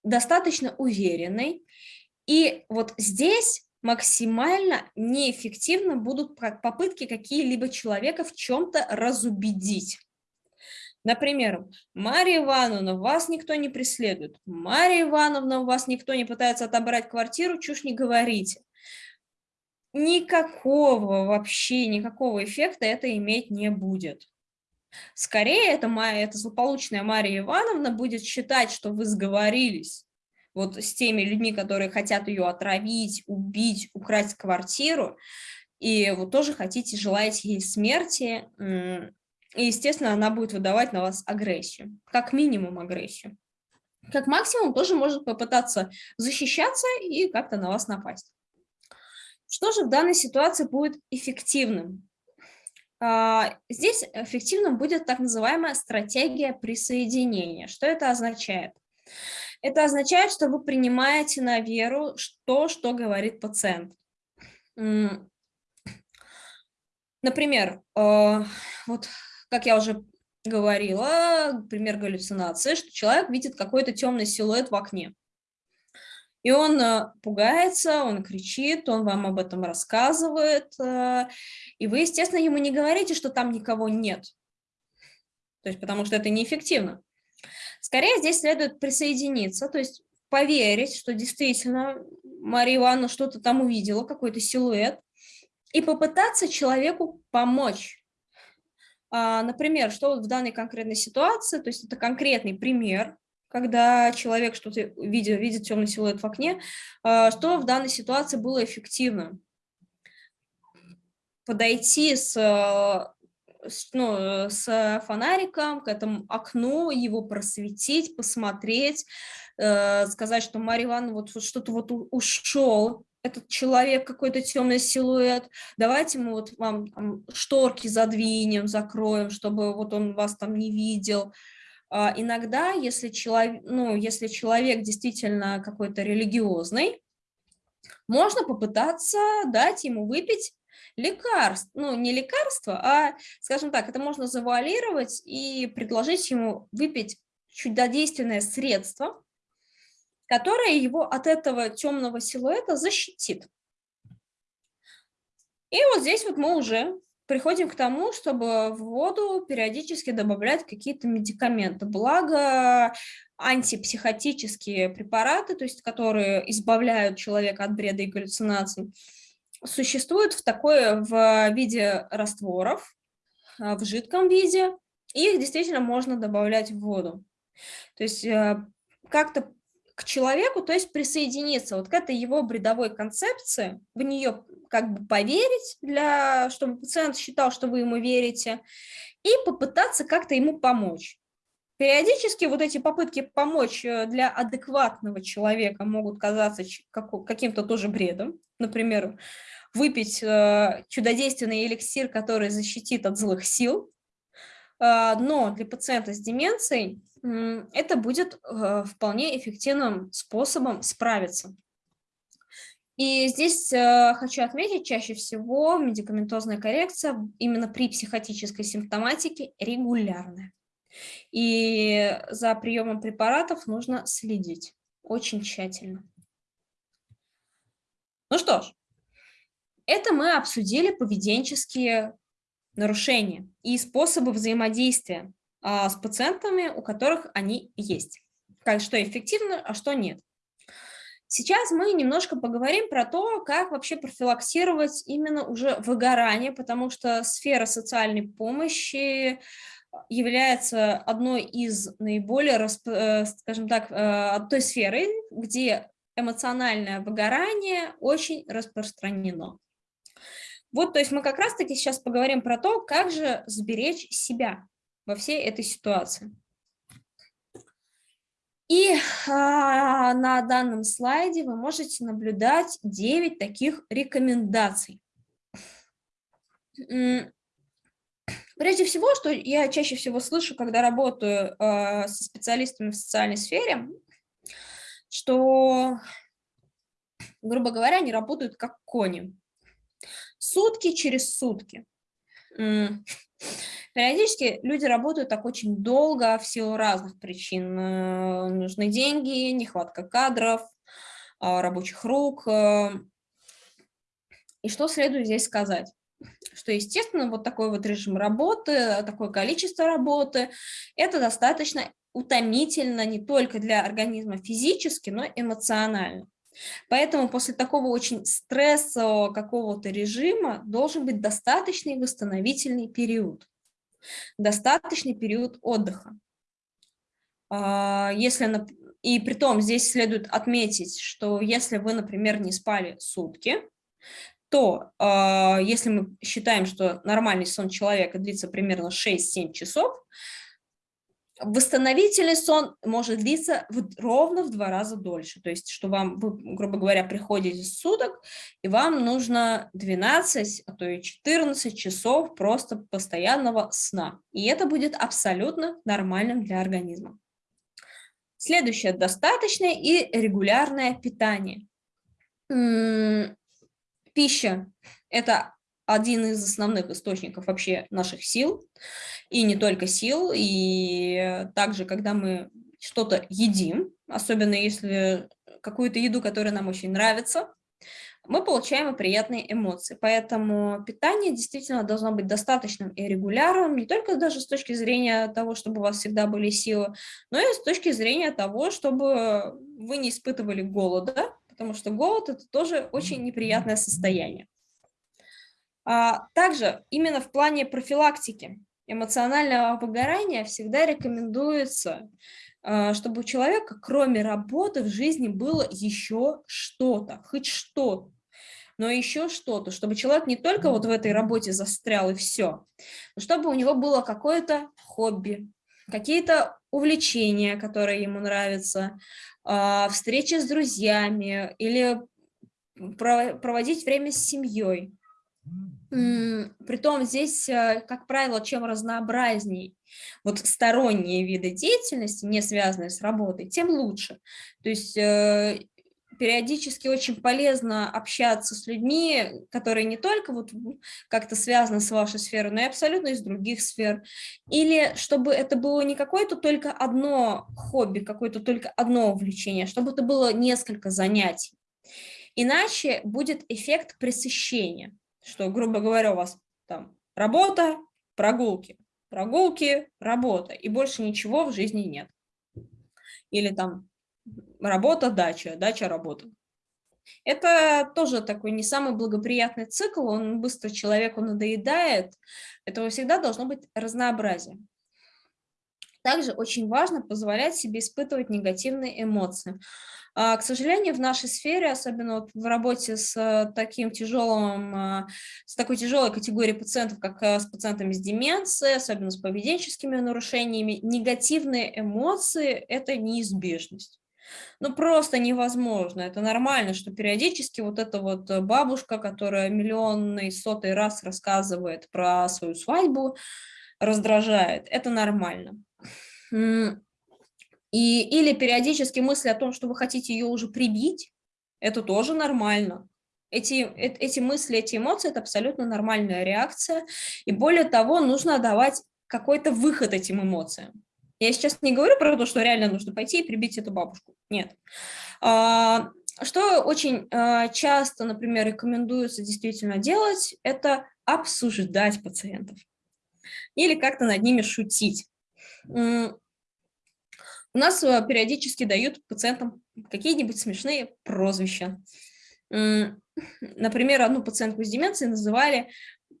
достаточно уверенный. И вот здесь максимально неэффективно будут попытки какие-либо человека в чем-то разубедить. Например, Мария Ивановна, вас никто не преследует. Мария Ивановна, у вас никто не пытается отобрать квартиру, чушь не говорите. Никакого вообще, никакого эффекта это иметь не будет. Скорее, моя, эта злополучная Мария Ивановна будет считать, что вы сговорились вот с теми людьми, которые хотят ее отравить, убить, украсть квартиру, и вы тоже хотите, желаете ей смерти, и, естественно, она будет выдавать на вас агрессию, как минимум агрессию. Как максимум тоже может попытаться защищаться и как-то на вас напасть. Что же в данной ситуации будет эффективным? А, здесь эффективным будет так называемая стратегия присоединения. Что это означает? Это означает, что вы принимаете на веру то, что говорит пациент. Например, а, вот как я уже говорила, пример галлюцинации, что человек видит какой-то темный силуэт в окне. И он э, пугается, он кричит, он вам об этом рассказывает, э, и вы, естественно, ему не говорите, что там никого нет, то есть потому что это неэффективно. Скорее здесь следует присоединиться, то есть поверить, что действительно Мария Ивановна что-то там увидела, какой-то силуэт, и попытаться человеку помочь. А, например, что вот в данной конкретной ситуации, то есть это конкретный пример, когда человек что-то видит, видит темный силуэт в окне, а, что в данной ситуации было эффективно. Подойти с, с, ну, с фонариком к этому окну, его просветить, посмотреть, э, сказать, что Мария Ивановна вот что-то вот ушел, этот человек, какой-то темный силуэт, давайте мы вот вам там, шторки задвинем, закроем, чтобы вот он вас там не видел. А, иногда, если человек, ну, если человек действительно какой-то религиозный, можно попытаться дать ему выпить лекарство, ну, не лекарство, а, скажем так, это можно завуалировать и предложить ему выпить чудодейственное средство, которая его от этого темного силуэта защитит. И вот здесь вот мы уже приходим к тому, чтобы в воду периодически добавлять какие-то медикаменты. Благо антипсихотические препараты, то есть которые избавляют человека от бреда и галлюцинаций, существуют в такой в виде растворов, а, в жидком виде, их действительно можно добавлять в воду. То есть э, как-то к человеку, то есть присоединиться вот к этой его бредовой концепции, в нее как бы поверить, для, чтобы пациент считал, что вы ему верите, и попытаться как-то ему помочь. Периодически вот эти попытки помочь э, для адекватного человека могут казаться каким-то тоже бредом. Например, выпить э, чудодейственный эликсир, который защитит от злых сил, а, но для пациента с деменцией это будет э, вполне эффективным способом справиться. И здесь э, хочу отметить, чаще всего медикаментозная коррекция именно при психотической симптоматике регулярная. И за приемом препаратов нужно следить очень тщательно. Ну что ж, это мы обсудили поведенческие нарушения и способы взаимодействия а, с пациентами, у которых они есть. Как, что эффективно, а что нет. Сейчас мы немножко поговорим про то, как вообще профилактировать именно уже выгорание, потому что сфера социальной помощи является одной из наиболее, э, скажем так, э, той сферы, где эмоциональное выгорание очень распространено. Вот, то есть мы как раз-таки сейчас поговорим про то, как же сберечь себя во всей этой ситуации. И а, на данном слайде вы можете наблюдать 9 таких рекомендаций. Прежде всего, что я чаще всего слышу, когда работаю э, со специалистами в социальной сфере, что, грубо говоря, они работают как кони. Сутки через сутки. Периодически люди работают так очень долго в силу разных причин. Э, нужны деньги, нехватка кадров, а, рабочих рук. Э. И что следует здесь сказать? Что, естественно, вот такой вот режим работы, такое количество работы, это достаточно утомительно не только для организма физически, но и эмоционально. Поэтому после такого очень стрессового какого-то режима должен быть достаточный восстановительный период достаточный период отдыха. А, если, и при том здесь следует отметить, что если вы, например, не спали сутки, то а, если мы считаем, что нормальный сон человека длится примерно 6-7 часов, Восстановительный сон может длиться в, ровно в два раза дольше. То есть, что вам, вы, грубо говоря, приходите с суток, и вам нужно 12, а то и 14 часов просто постоянного сна. И это будет абсолютно нормальным для организма. Следующее – достаточное и регулярное питание. Пища – это один из основных источников вообще наших сил, и не только сил, и также, когда мы что-то едим, особенно если какую-то еду, которая нам очень нравится, мы получаем и приятные эмоции. Поэтому питание действительно должно быть достаточным и регулярным, не только даже с точки зрения того, чтобы у вас всегда были силы, но и с точки зрения того, чтобы вы не испытывали голода, потому что голод – это тоже очень неприятное состояние. А, также именно в плане профилактики эмоционального выгорания всегда рекомендуется, а, чтобы у человека, кроме работы, в жизни было еще что-то, хоть что-то но еще что-то, чтобы человек не только вот в этой работе застрял и все, но чтобы у него было какое-то хобби, какие-то увлечения, которые ему нравятся, а, встречи с друзьями или проводить время с семьей. Притом здесь, э, как правило, чем разнообразней вот сторонние виды деятельности, не связанные с работой, тем лучше. То есть э, периодически очень полезно общаться с людьми, которые не только вот как-то связаны с вашей сферой, но и абсолютно из других сфер. Или чтобы это было не какое-то только одно хобби, какое-то только одно увлечение, а чтобы это было несколько занятий. Иначе будет эффект пресыщения, что, грубо говоря, у вас там работа, прогулки, прогулки, работа, и больше ничего в жизни нет. Или там работа, дача, дача, работа. Это тоже такой не самый благоприятный цикл, он быстро человеку надоедает, этого всегда должно быть разнообразие. Также очень важно позволять себе испытывать негативные эмоции. А, к сожалению, в нашей сфере, особенно вот в работе с э, таким тяжелым, а, с такой тяжелой категорией пациентов, как э, с пациентами с деменцией, особенно с поведенческими нарушениями, негативные эмоции – это неизбежность. Ну, просто невозможно. Это нормально, что периодически вот эта вот э, бабушка, которая миллионный, сотый раз рассказывает про свою свадьбу, раздражает. Это нормально. И, или периодически мысли о том, что вы хотите ее уже прибить, это тоже нормально. Эти, эти мысли, эти эмоции – это абсолютно нормальная реакция. И более того, нужно давать какой-то выход этим эмоциям. Я сейчас не говорю про то, что реально нужно пойти и прибить эту бабушку. Нет. А, что очень а, часто, например, рекомендуется действительно делать, это обсуждать пациентов или как-то над ними шутить. У нас э, периодически дают пациентам какие-нибудь смешные прозвища. Например, одну пациентку с деменцией называли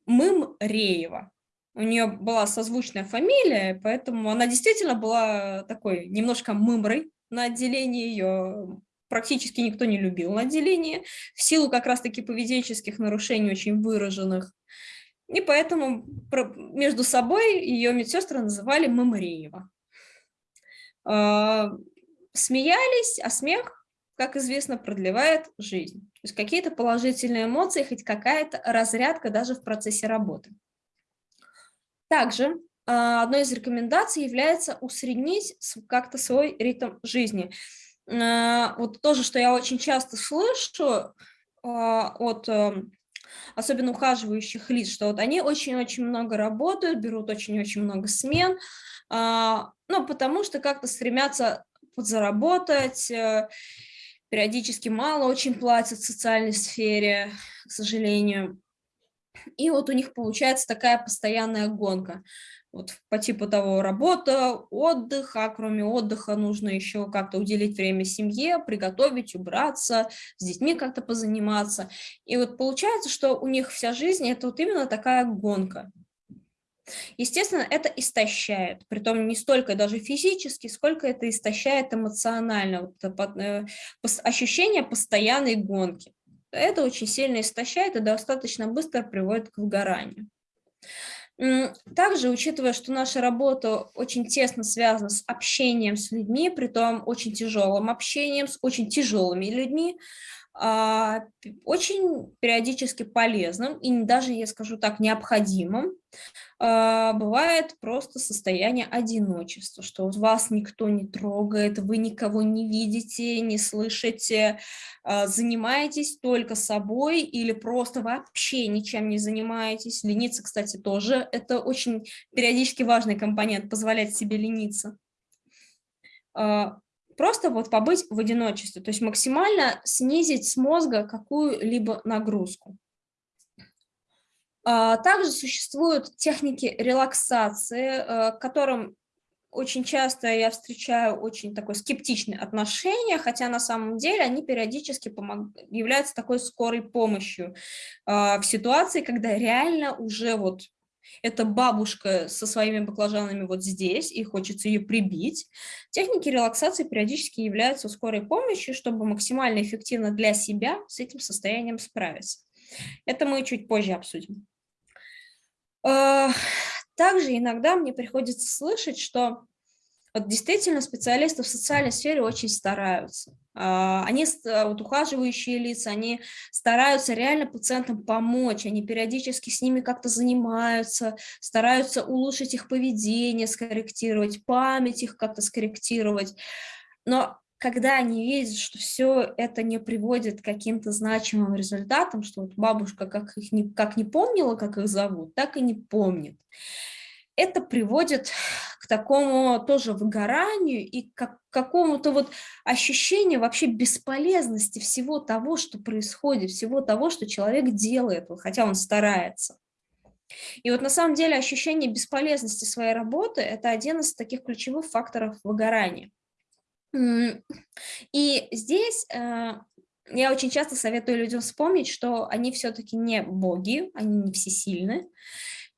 Мым Реева. У нее была созвучная фамилия, поэтому она действительно была такой немножко мымрой на отделении. Ее практически никто не любил на отделении, в силу как раз-таки поведенческих нарушений очень выраженных. И поэтому между собой ее медсестры называли Мамареева. А, смеялись, а смех, как известно, продлевает жизнь. То есть какие-то положительные эмоции, хоть какая-то разрядка даже в процессе работы. Также а, одной из рекомендаций является усреднить как-то свой ритм жизни. А, вот тоже, что я очень часто слышу от эм, особенно ухаживающих лиц, что вот они очень-очень много работают, берут очень-очень много смен, а, ну, потому что как-то стремятся подзаработать, э, периодически мало очень платят в социальной сфере, к сожалению. И вот у них получается такая постоянная гонка. Вот по типу того работа, отдых, а кроме отдыха нужно еще как-то уделить время семье, приготовить, убраться, с детьми как-то позаниматься. И вот получается, что у них вся жизнь это вот именно такая гонка. Естественно, это истощает, притом не столько даже физически, сколько это истощает эмоционально, вот э, ощущение постоянной гонки. Это очень сильно истощает и достаточно быстро приводит к выгоранию. Также, учитывая, что наша работа очень тесно связана с общением с людьми, при том очень тяжелым общением с очень тяжелыми людьми, очень периодически полезным и даже, я скажу так, необходимым а, бывает просто состояние одиночества, что вас никто не трогает, вы никого не видите, не слышите, а, занимаетесь только собой или просто вообще ничем не занимаетесь. Лениться, кстати, тоже это очень периодически важный компонент, позволять себе лениться просто вот побыть в одиночестве, то есть максимально снизить с мозга какую-либо нагрузку. А, также существуют техники релаксации, э, к которым очень часто я встречаю очень такое скептичное отношение, хотя на самом деле они периодически помог... являются такой скорой помощью э, в ситуации, когда реально уже вот эта бабушка со своими баклажанами вот здесь, и хочется ее прибить. Техники релаксации периодически являются скорой помощью, чтобы максимально эффективно для себя с этим состоянием справиться. Это мы чуть позже обсудим. Э, также иногда мне приходится слышать, что вот действительно специалисты в социальной сфере очень стараются. А, они, вот ухаживающие лица, они стараются реально пациентам помочь, они периодически с ними как-то занимаются, стараются улучшить их поведение, скорректировать, память их как-то скорректировать. Но когда они видят, что все это не приводит к каким-то значимым результатам, что вот бабушка как, их не, как не помнила, как их зовут, так и не помнит, это приводит к такому тоже выгоранию и к какому-то вот ощущению вообще бесполезности всего того, что происходит, всего того, что человек делает, хотя он старается. И вот на самом деле ощущение бесполезности своей работы – это один из таких ключевых факторов выгорания. И здесь э, я очень часто советую людям вспомнить, что они все-таки не боги, они не всесильны,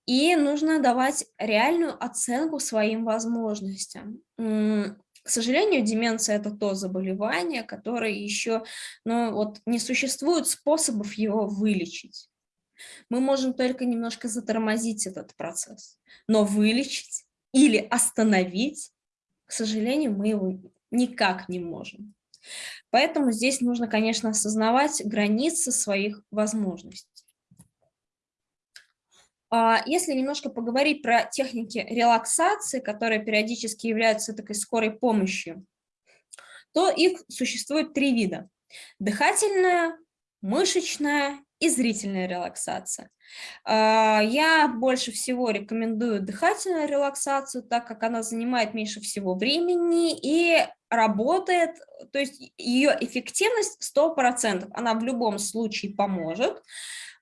и нужно давать реальную оценку своим возможностям. К сожалению, деменция – это то заболевание, которое еще, ну, вот не существует способов его вылечить. Мы можем только немножко затормозить этот процесс, но вылечить или остановить, к сожалению, мы его никак не можем. Поэтому здесь нужно, конечно, осознавать границы своих возможностей. А, если немножко поговорить про техники релаксации, которые периодически являются такой скорой помощью, то их существует три вида. Дыхательная, мышечная и зрительная релаксация. А, я больше всего рекомендую дыхательную релаксацию, так как она занимает меньше всего времени и работает, то есть ее эффективность 100%, она в любом случае поможет.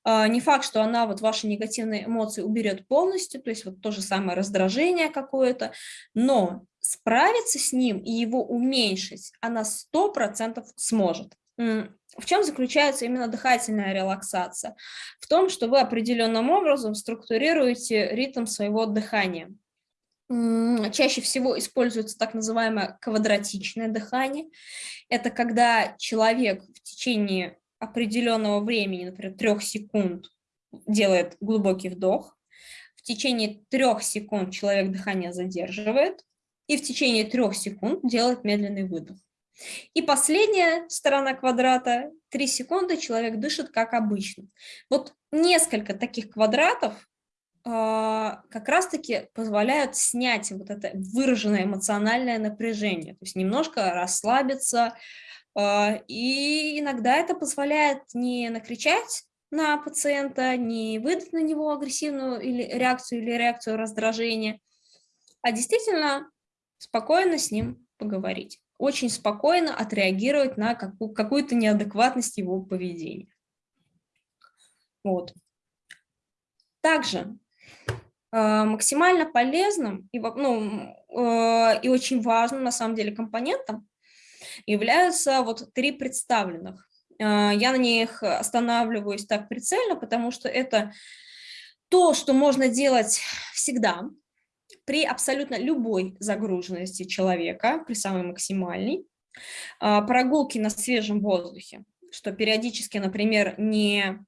А, не факт, что она вот ваши негативные эмоции уберет полностью, то есть вот то же самое раздражение какое-то, но справиться с ним и его уменьшить она 100% сможет. В чем заключается именно дыхательная релаксация? В том, что вы определенным образом структурируете ритм своего дыхания. Чаще всего используется так называемое квадратичное дыхание. Это когда человек в течение определенного времени, например, трех секунд, делает глубокий вдох, в течение трех секунд человек дыхание задерживает, и в течение трех секунд делает медленный выдох. И последняя сторона квадрата, 3 секунды человек дышит как обычно. Вот несколько таких квадратов как раз-таки позволяют снять вот это выраженное эмоциональное напряжение, то есть немножко расслабиться, э, и иногда это позволяет не накричать на пациента, не выдать на него агрессивную или реакцию или реакцию раздражения, а действительно спокойно с ним поговорить очень спокойно отреагировать на какую-то неадекватность его поведения. Вот. Также максимально полезным и, ну, э, и очень важным, на самом деле, компонентом являются вот три представленных. Э, я на них останавливаюсь так прицельно, потому что это то, что можно делать всегда, при абсолютно любой загруженности человека, при самой максимальной, прогулки на свежем воздухе, что периодически, например, не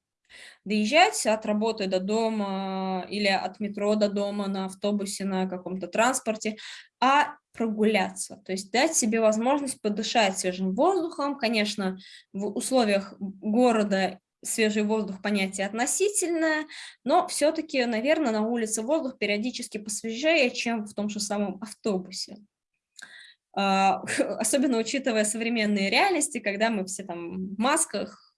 доезжать от работы до дома или от метро до дома на автобусе, на каком-то транспорте, а прогуляться, то есть дать себе возможность подышать свежим воздухом, конечно, в условиях города свежий воздух понятие относительное, но все-таки, наверное, на улице воздух периодически посвежее, чем в том же самом автобусе. А, особенно учитывая современные реальности, когда мы все там в масках,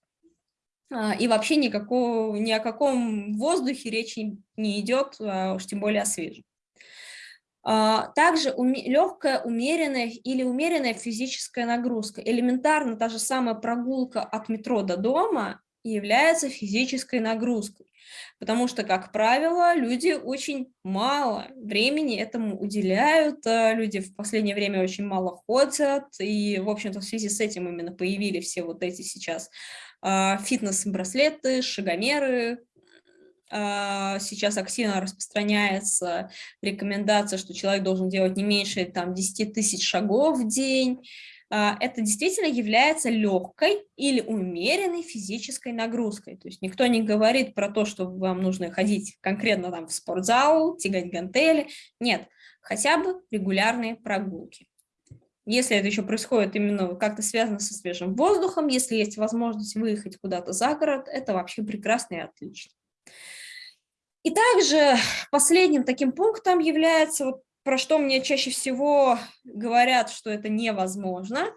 и вообще никакого, ни о каком воздухе речи не идет, а уж тем более о свежем. Также легкая, умеренная или умеренная физическая нагрузка. Элементарно та же самая прогулка от метро до дома является физической нагрузкой. Потому что, как правило, люди очень мало времени этому уделяют, люди в последнее время очень мало ходят, и, в общем-то, в связи с этим именно появились все вот эти сейчас а, фитнес-браслеты, шагомеры, а, сейчас активно распространяется рекомендация, что человек должен делать не меньше там, 10 тысяч шагов в день, а, это действительно является легкой или умеренной физической нагрузкой. То есть никто не говорит про то, что вам нужно ходить конкретно там в спортзал, тягать гантели. Нет, хотя бы регулярные прогулки. Если это еще происходит именно как-то связано со свежим воздухом, если есть возможность выехать куда-то за город, это вообще прекрасно и отлично. И также последним таким пунктом является вот про что мне чаще всего говорят, что это невозможно,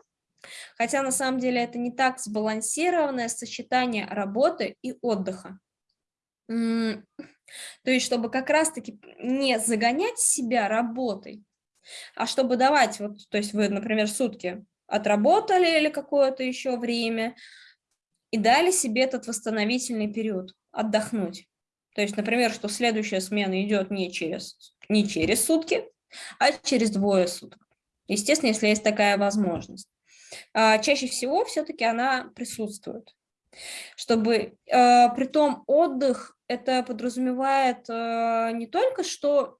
хотя на самом деле это не так сбалансированное сочетание работы и отдыха. То есть, чтобы как раз-таки не загонять себя работой, а чтобы давать, вот, то есть вы, например, сутки отработали или какое-то еще время и дали себе этот восстановительный период, отдохнуть. То есть, например, что следующая смена идет не через, не через сутки, а через двое суток. Естественно, если есть такая возможность. А, чаще всего все-таки она присутствует. Чтобы, а, при том отдых, это подразумевает а, не только, что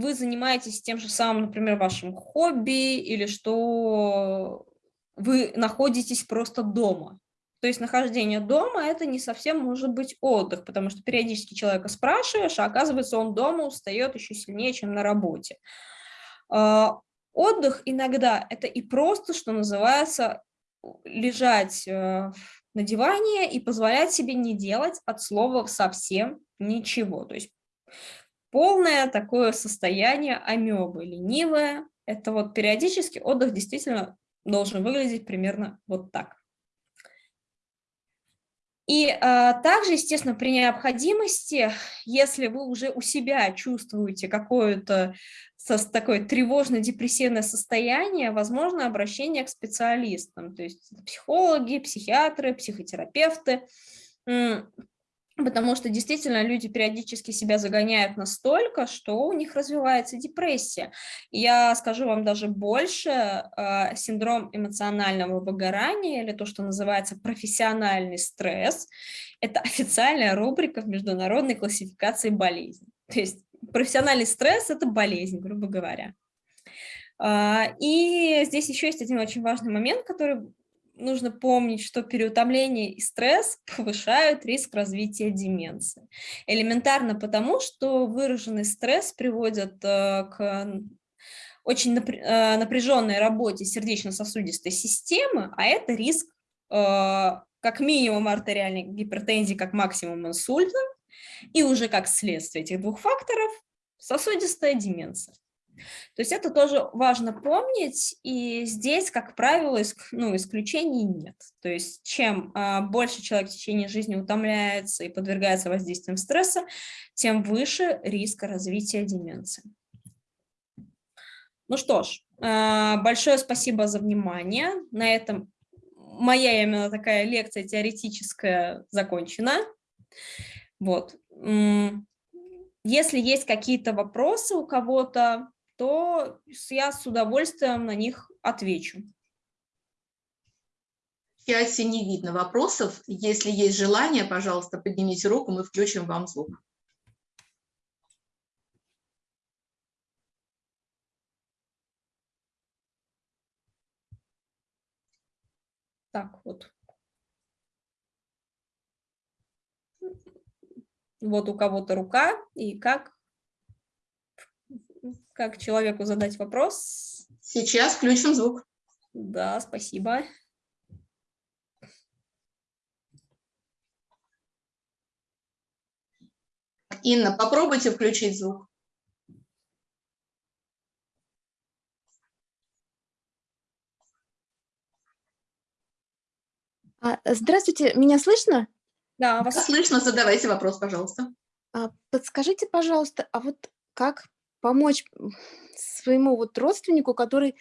вы занимаетесь тем же самым, например, вашим хобби, или что вы находитесь просто дома. То есть нахождение дома – это не совсем может быть отдых, потому что периодически человека спрашиваешь, а оказывается, он дома устает еще сильнее, чем на работе. А, отдых иногда – это и просто, что называется, лежать э, на диване и позволять себе не делать от слова совсем ничего. То есть полное такое состояние амебы, ленивое. Это вот периодически отдых действительно должен выглядеть примерно вот так. И а, также, естественно, при необходимости, если вы уже у себя чувствуете какое-то такое тревожно-депрессивное состояние, возможно обращение к специалистам, то есть психологи, психиатры, психотерапевты, потому что действительно люди периодически себя загоняют настолько, что у них развивается депрессия. Я скажу вам даже больше, э, синдром эмоционального выгорания, или то, что называется профессиональный стресс, это официальная рубрика в международной классификации болезней. То есть профессиональный стресс – это болезнь, грубо говоря. А, и здесь еще есть один очень важный момент, который нужно помнить, что переутомление и стресс повышают риск развития деменции. Элементарно потому, что выраженный стресс приводит э, к очень э, напряженной работе сердечно-сосудистой системы, а это риск э, как минимум артериальной гипертензии, как максимум инсульта, и уже как следствие этих двух факторов сосудистая деменция. То есть это тоже важно помнить, и здесь, как правило, ну, исключений нет. То есть чем а, больше человек в течение жизни утомляется и подвергается воздействиям стресса, тем выше риск развития деменции. Ну что ж, а, большое спасибо за внимание. На этом моя именно такая лекция теоретическая закончена. Вот. Если есть какие-то вопросы у кого-то, то я с удовольствием на них отвечу. В чате не видно вопросов. Если есть желание, пожалуйста, поднимите руку, мы включим вам звук. Так, вот. Вот у кого-то рука, и как как человеку задать вопрос? Сейчас включим звук. Да, спасибо. Инна, попробуйте включить звук. А, здравствуйте, меня слышно? Да, вас слышно. Задавайте вопрос, пожалуйста. А, подскажите, пожалуйста, а вот как помочь своему вот родственнику, который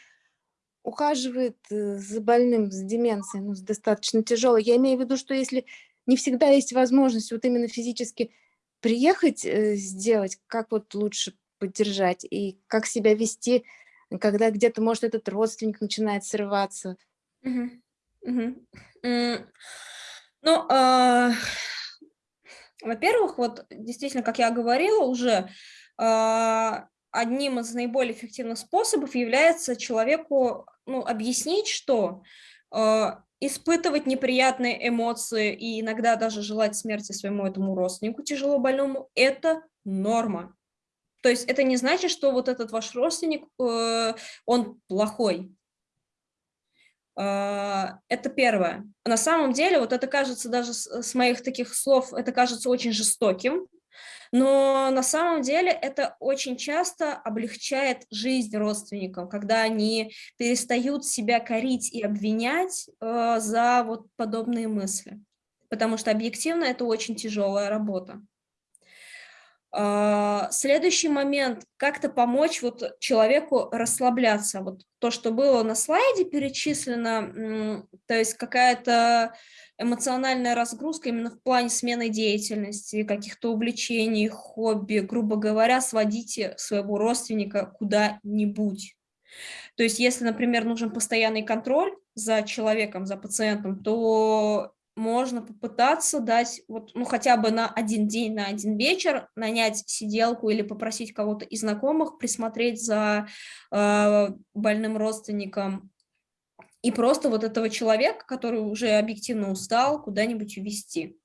ухаживает э, за больным с деменцией, ну, достаточно тяжелой. Я имею в виду, что если не всегда есть возможность вот именно физически приехать, э, сделать, как вот лучше поддержать и как себя вести, когда где-то, может, этот родственник начинает срываться. Ну, а, во-первых, вот действительно, как я говорила уже, одним из наиболее эффективных способов является человеку ну, объяснить, что а, испытывать неприятные эмоции и иногда даже желать смерти своему этому родственнику тяжело больному – это норма. То есть это не значит, что вот этот ваш родственник, э, он плохой. А, это первое. На самом деле, вот это кажется даже с моих таких слов, это кажется очень жестоким, но на самом деле это очень часто облегчает жизнь родственникам, когда они перестают себя корить и обвинять э, за вот подобные мысли, потому что объективно это очень тяжелая работа. А, следующий момент, как-то помочь вот человеку расслабляться. Вот то, что было на слайде перечислено, то есть какая-то эмоциональная разгрузка именно в плане смены деятельности, каких-то увлечений, хобби, грубо говоря, сводите своего родственника куда-нибудь. То есть если, например, нужен постоянный контроль за человеком, за пациентом, то можно попытаться дать, вот, ну, хотя бы на один день, на один вечер, нанять сиделку или попросить кого-то из знакомых присмотреть за э, больным родственником, и просто вот этого человека, который уже объективно устал, куда-нибудь увезти,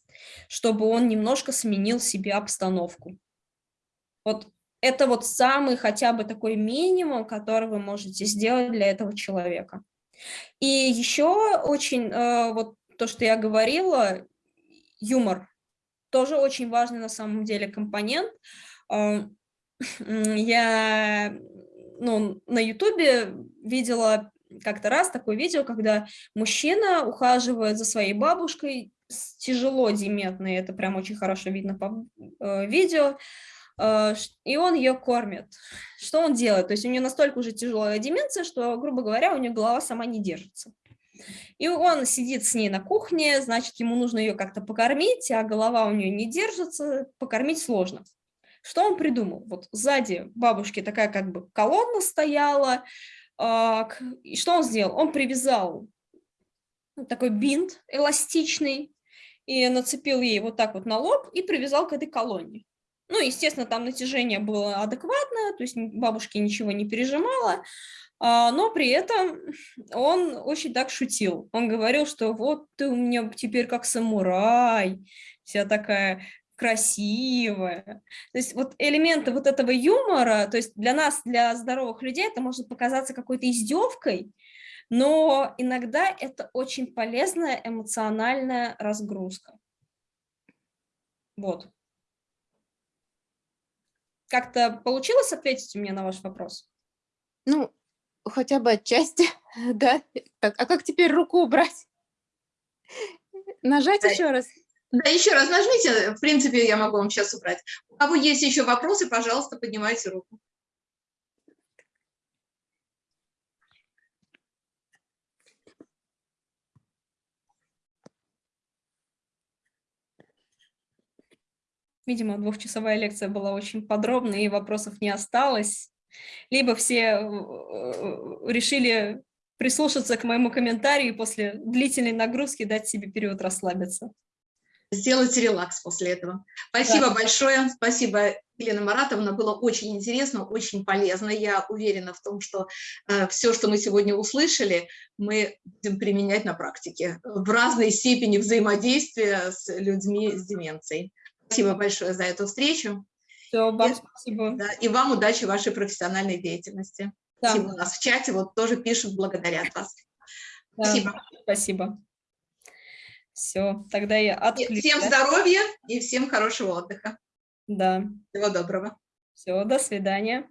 чтобы он немножко сменил себе обстановку. Вот это вот самый хотя бы такой минимум, который вы можете сделать для этого человека. И еще очень э, вот то, что я говорила, юмор тоже очень важный на самом деле компонент. Я ну, на ютубе видела как-то раз такое видео, когда мужчина ухаживает за своей бабушкой, тяжело деметной, это прям очень хорошо видно по э, видео, э, и он ее кормит. Что он делает? То есть у нее настолько уже тяжелая деменция, что, грубо говоря, у нее голова сама не держится. И он сидит с ней на кухне, значит, ему нужно ее как-то покормить, а голова у нее не держится, покормить сложно. Что он придумал? Вот сзади бабушки такая как бы колонна стояла, и что он сделал? Он привязал такой бинт эластичный и нацепил ей вот так вот на лоб и привязал к этой колонне. Ну, естественно, там натяжение было адекватное, то есть бабушке ничего не пережимало, а, но при этом он очень так шутил. Он говорил, что вот ты у меня теперь как самурай, вся такая красивая. То есть вот элементы вот этого юмора, то есть для нас, для здоровых людей, это может показаться какой-то издевкой, но иногда это очень полезная эмоциональная разгрузка. Вот. Как-то получилось ответить мне на ваш вопрос? Ну, хотя бы отчасти, да. Так, а как теперь руку убрать? Нажать еще раз? Да, еще раз нажмите, в принципе, я могу вам сейчас убрать. У кого есть еще вопросы, пожалуйста, поднимайте руку. Видимо, двухчасовая лекция была очень подробной, и вопросов не осталось. Либо все э, э, решили прислушаться к моему комментарию и после длительной нагрузки дать себе период расслабиться сделать релакс после этого. Спасибо да. большое, спасибо, Елена Маратовна, было очень интересно, очень полезно. Я уверена в том, что э, все, что мы сегодня услышали, мы будем применять на практике в разной степени взаимодействия с людьми с деменцией. Спасибо большое за эту встречу. Все, вам и, спасибо. Да, и вам удачи в вашей профессиональной деятельности. Да. Спасибо. У нас в чате вот тоже пишут, благодарят вас. Да, спасибо. Спасибо. Все, тогда я отключаю. Всем здоровья и всем хорошего отдыха. Да. Всего доброго. Все, до свидания.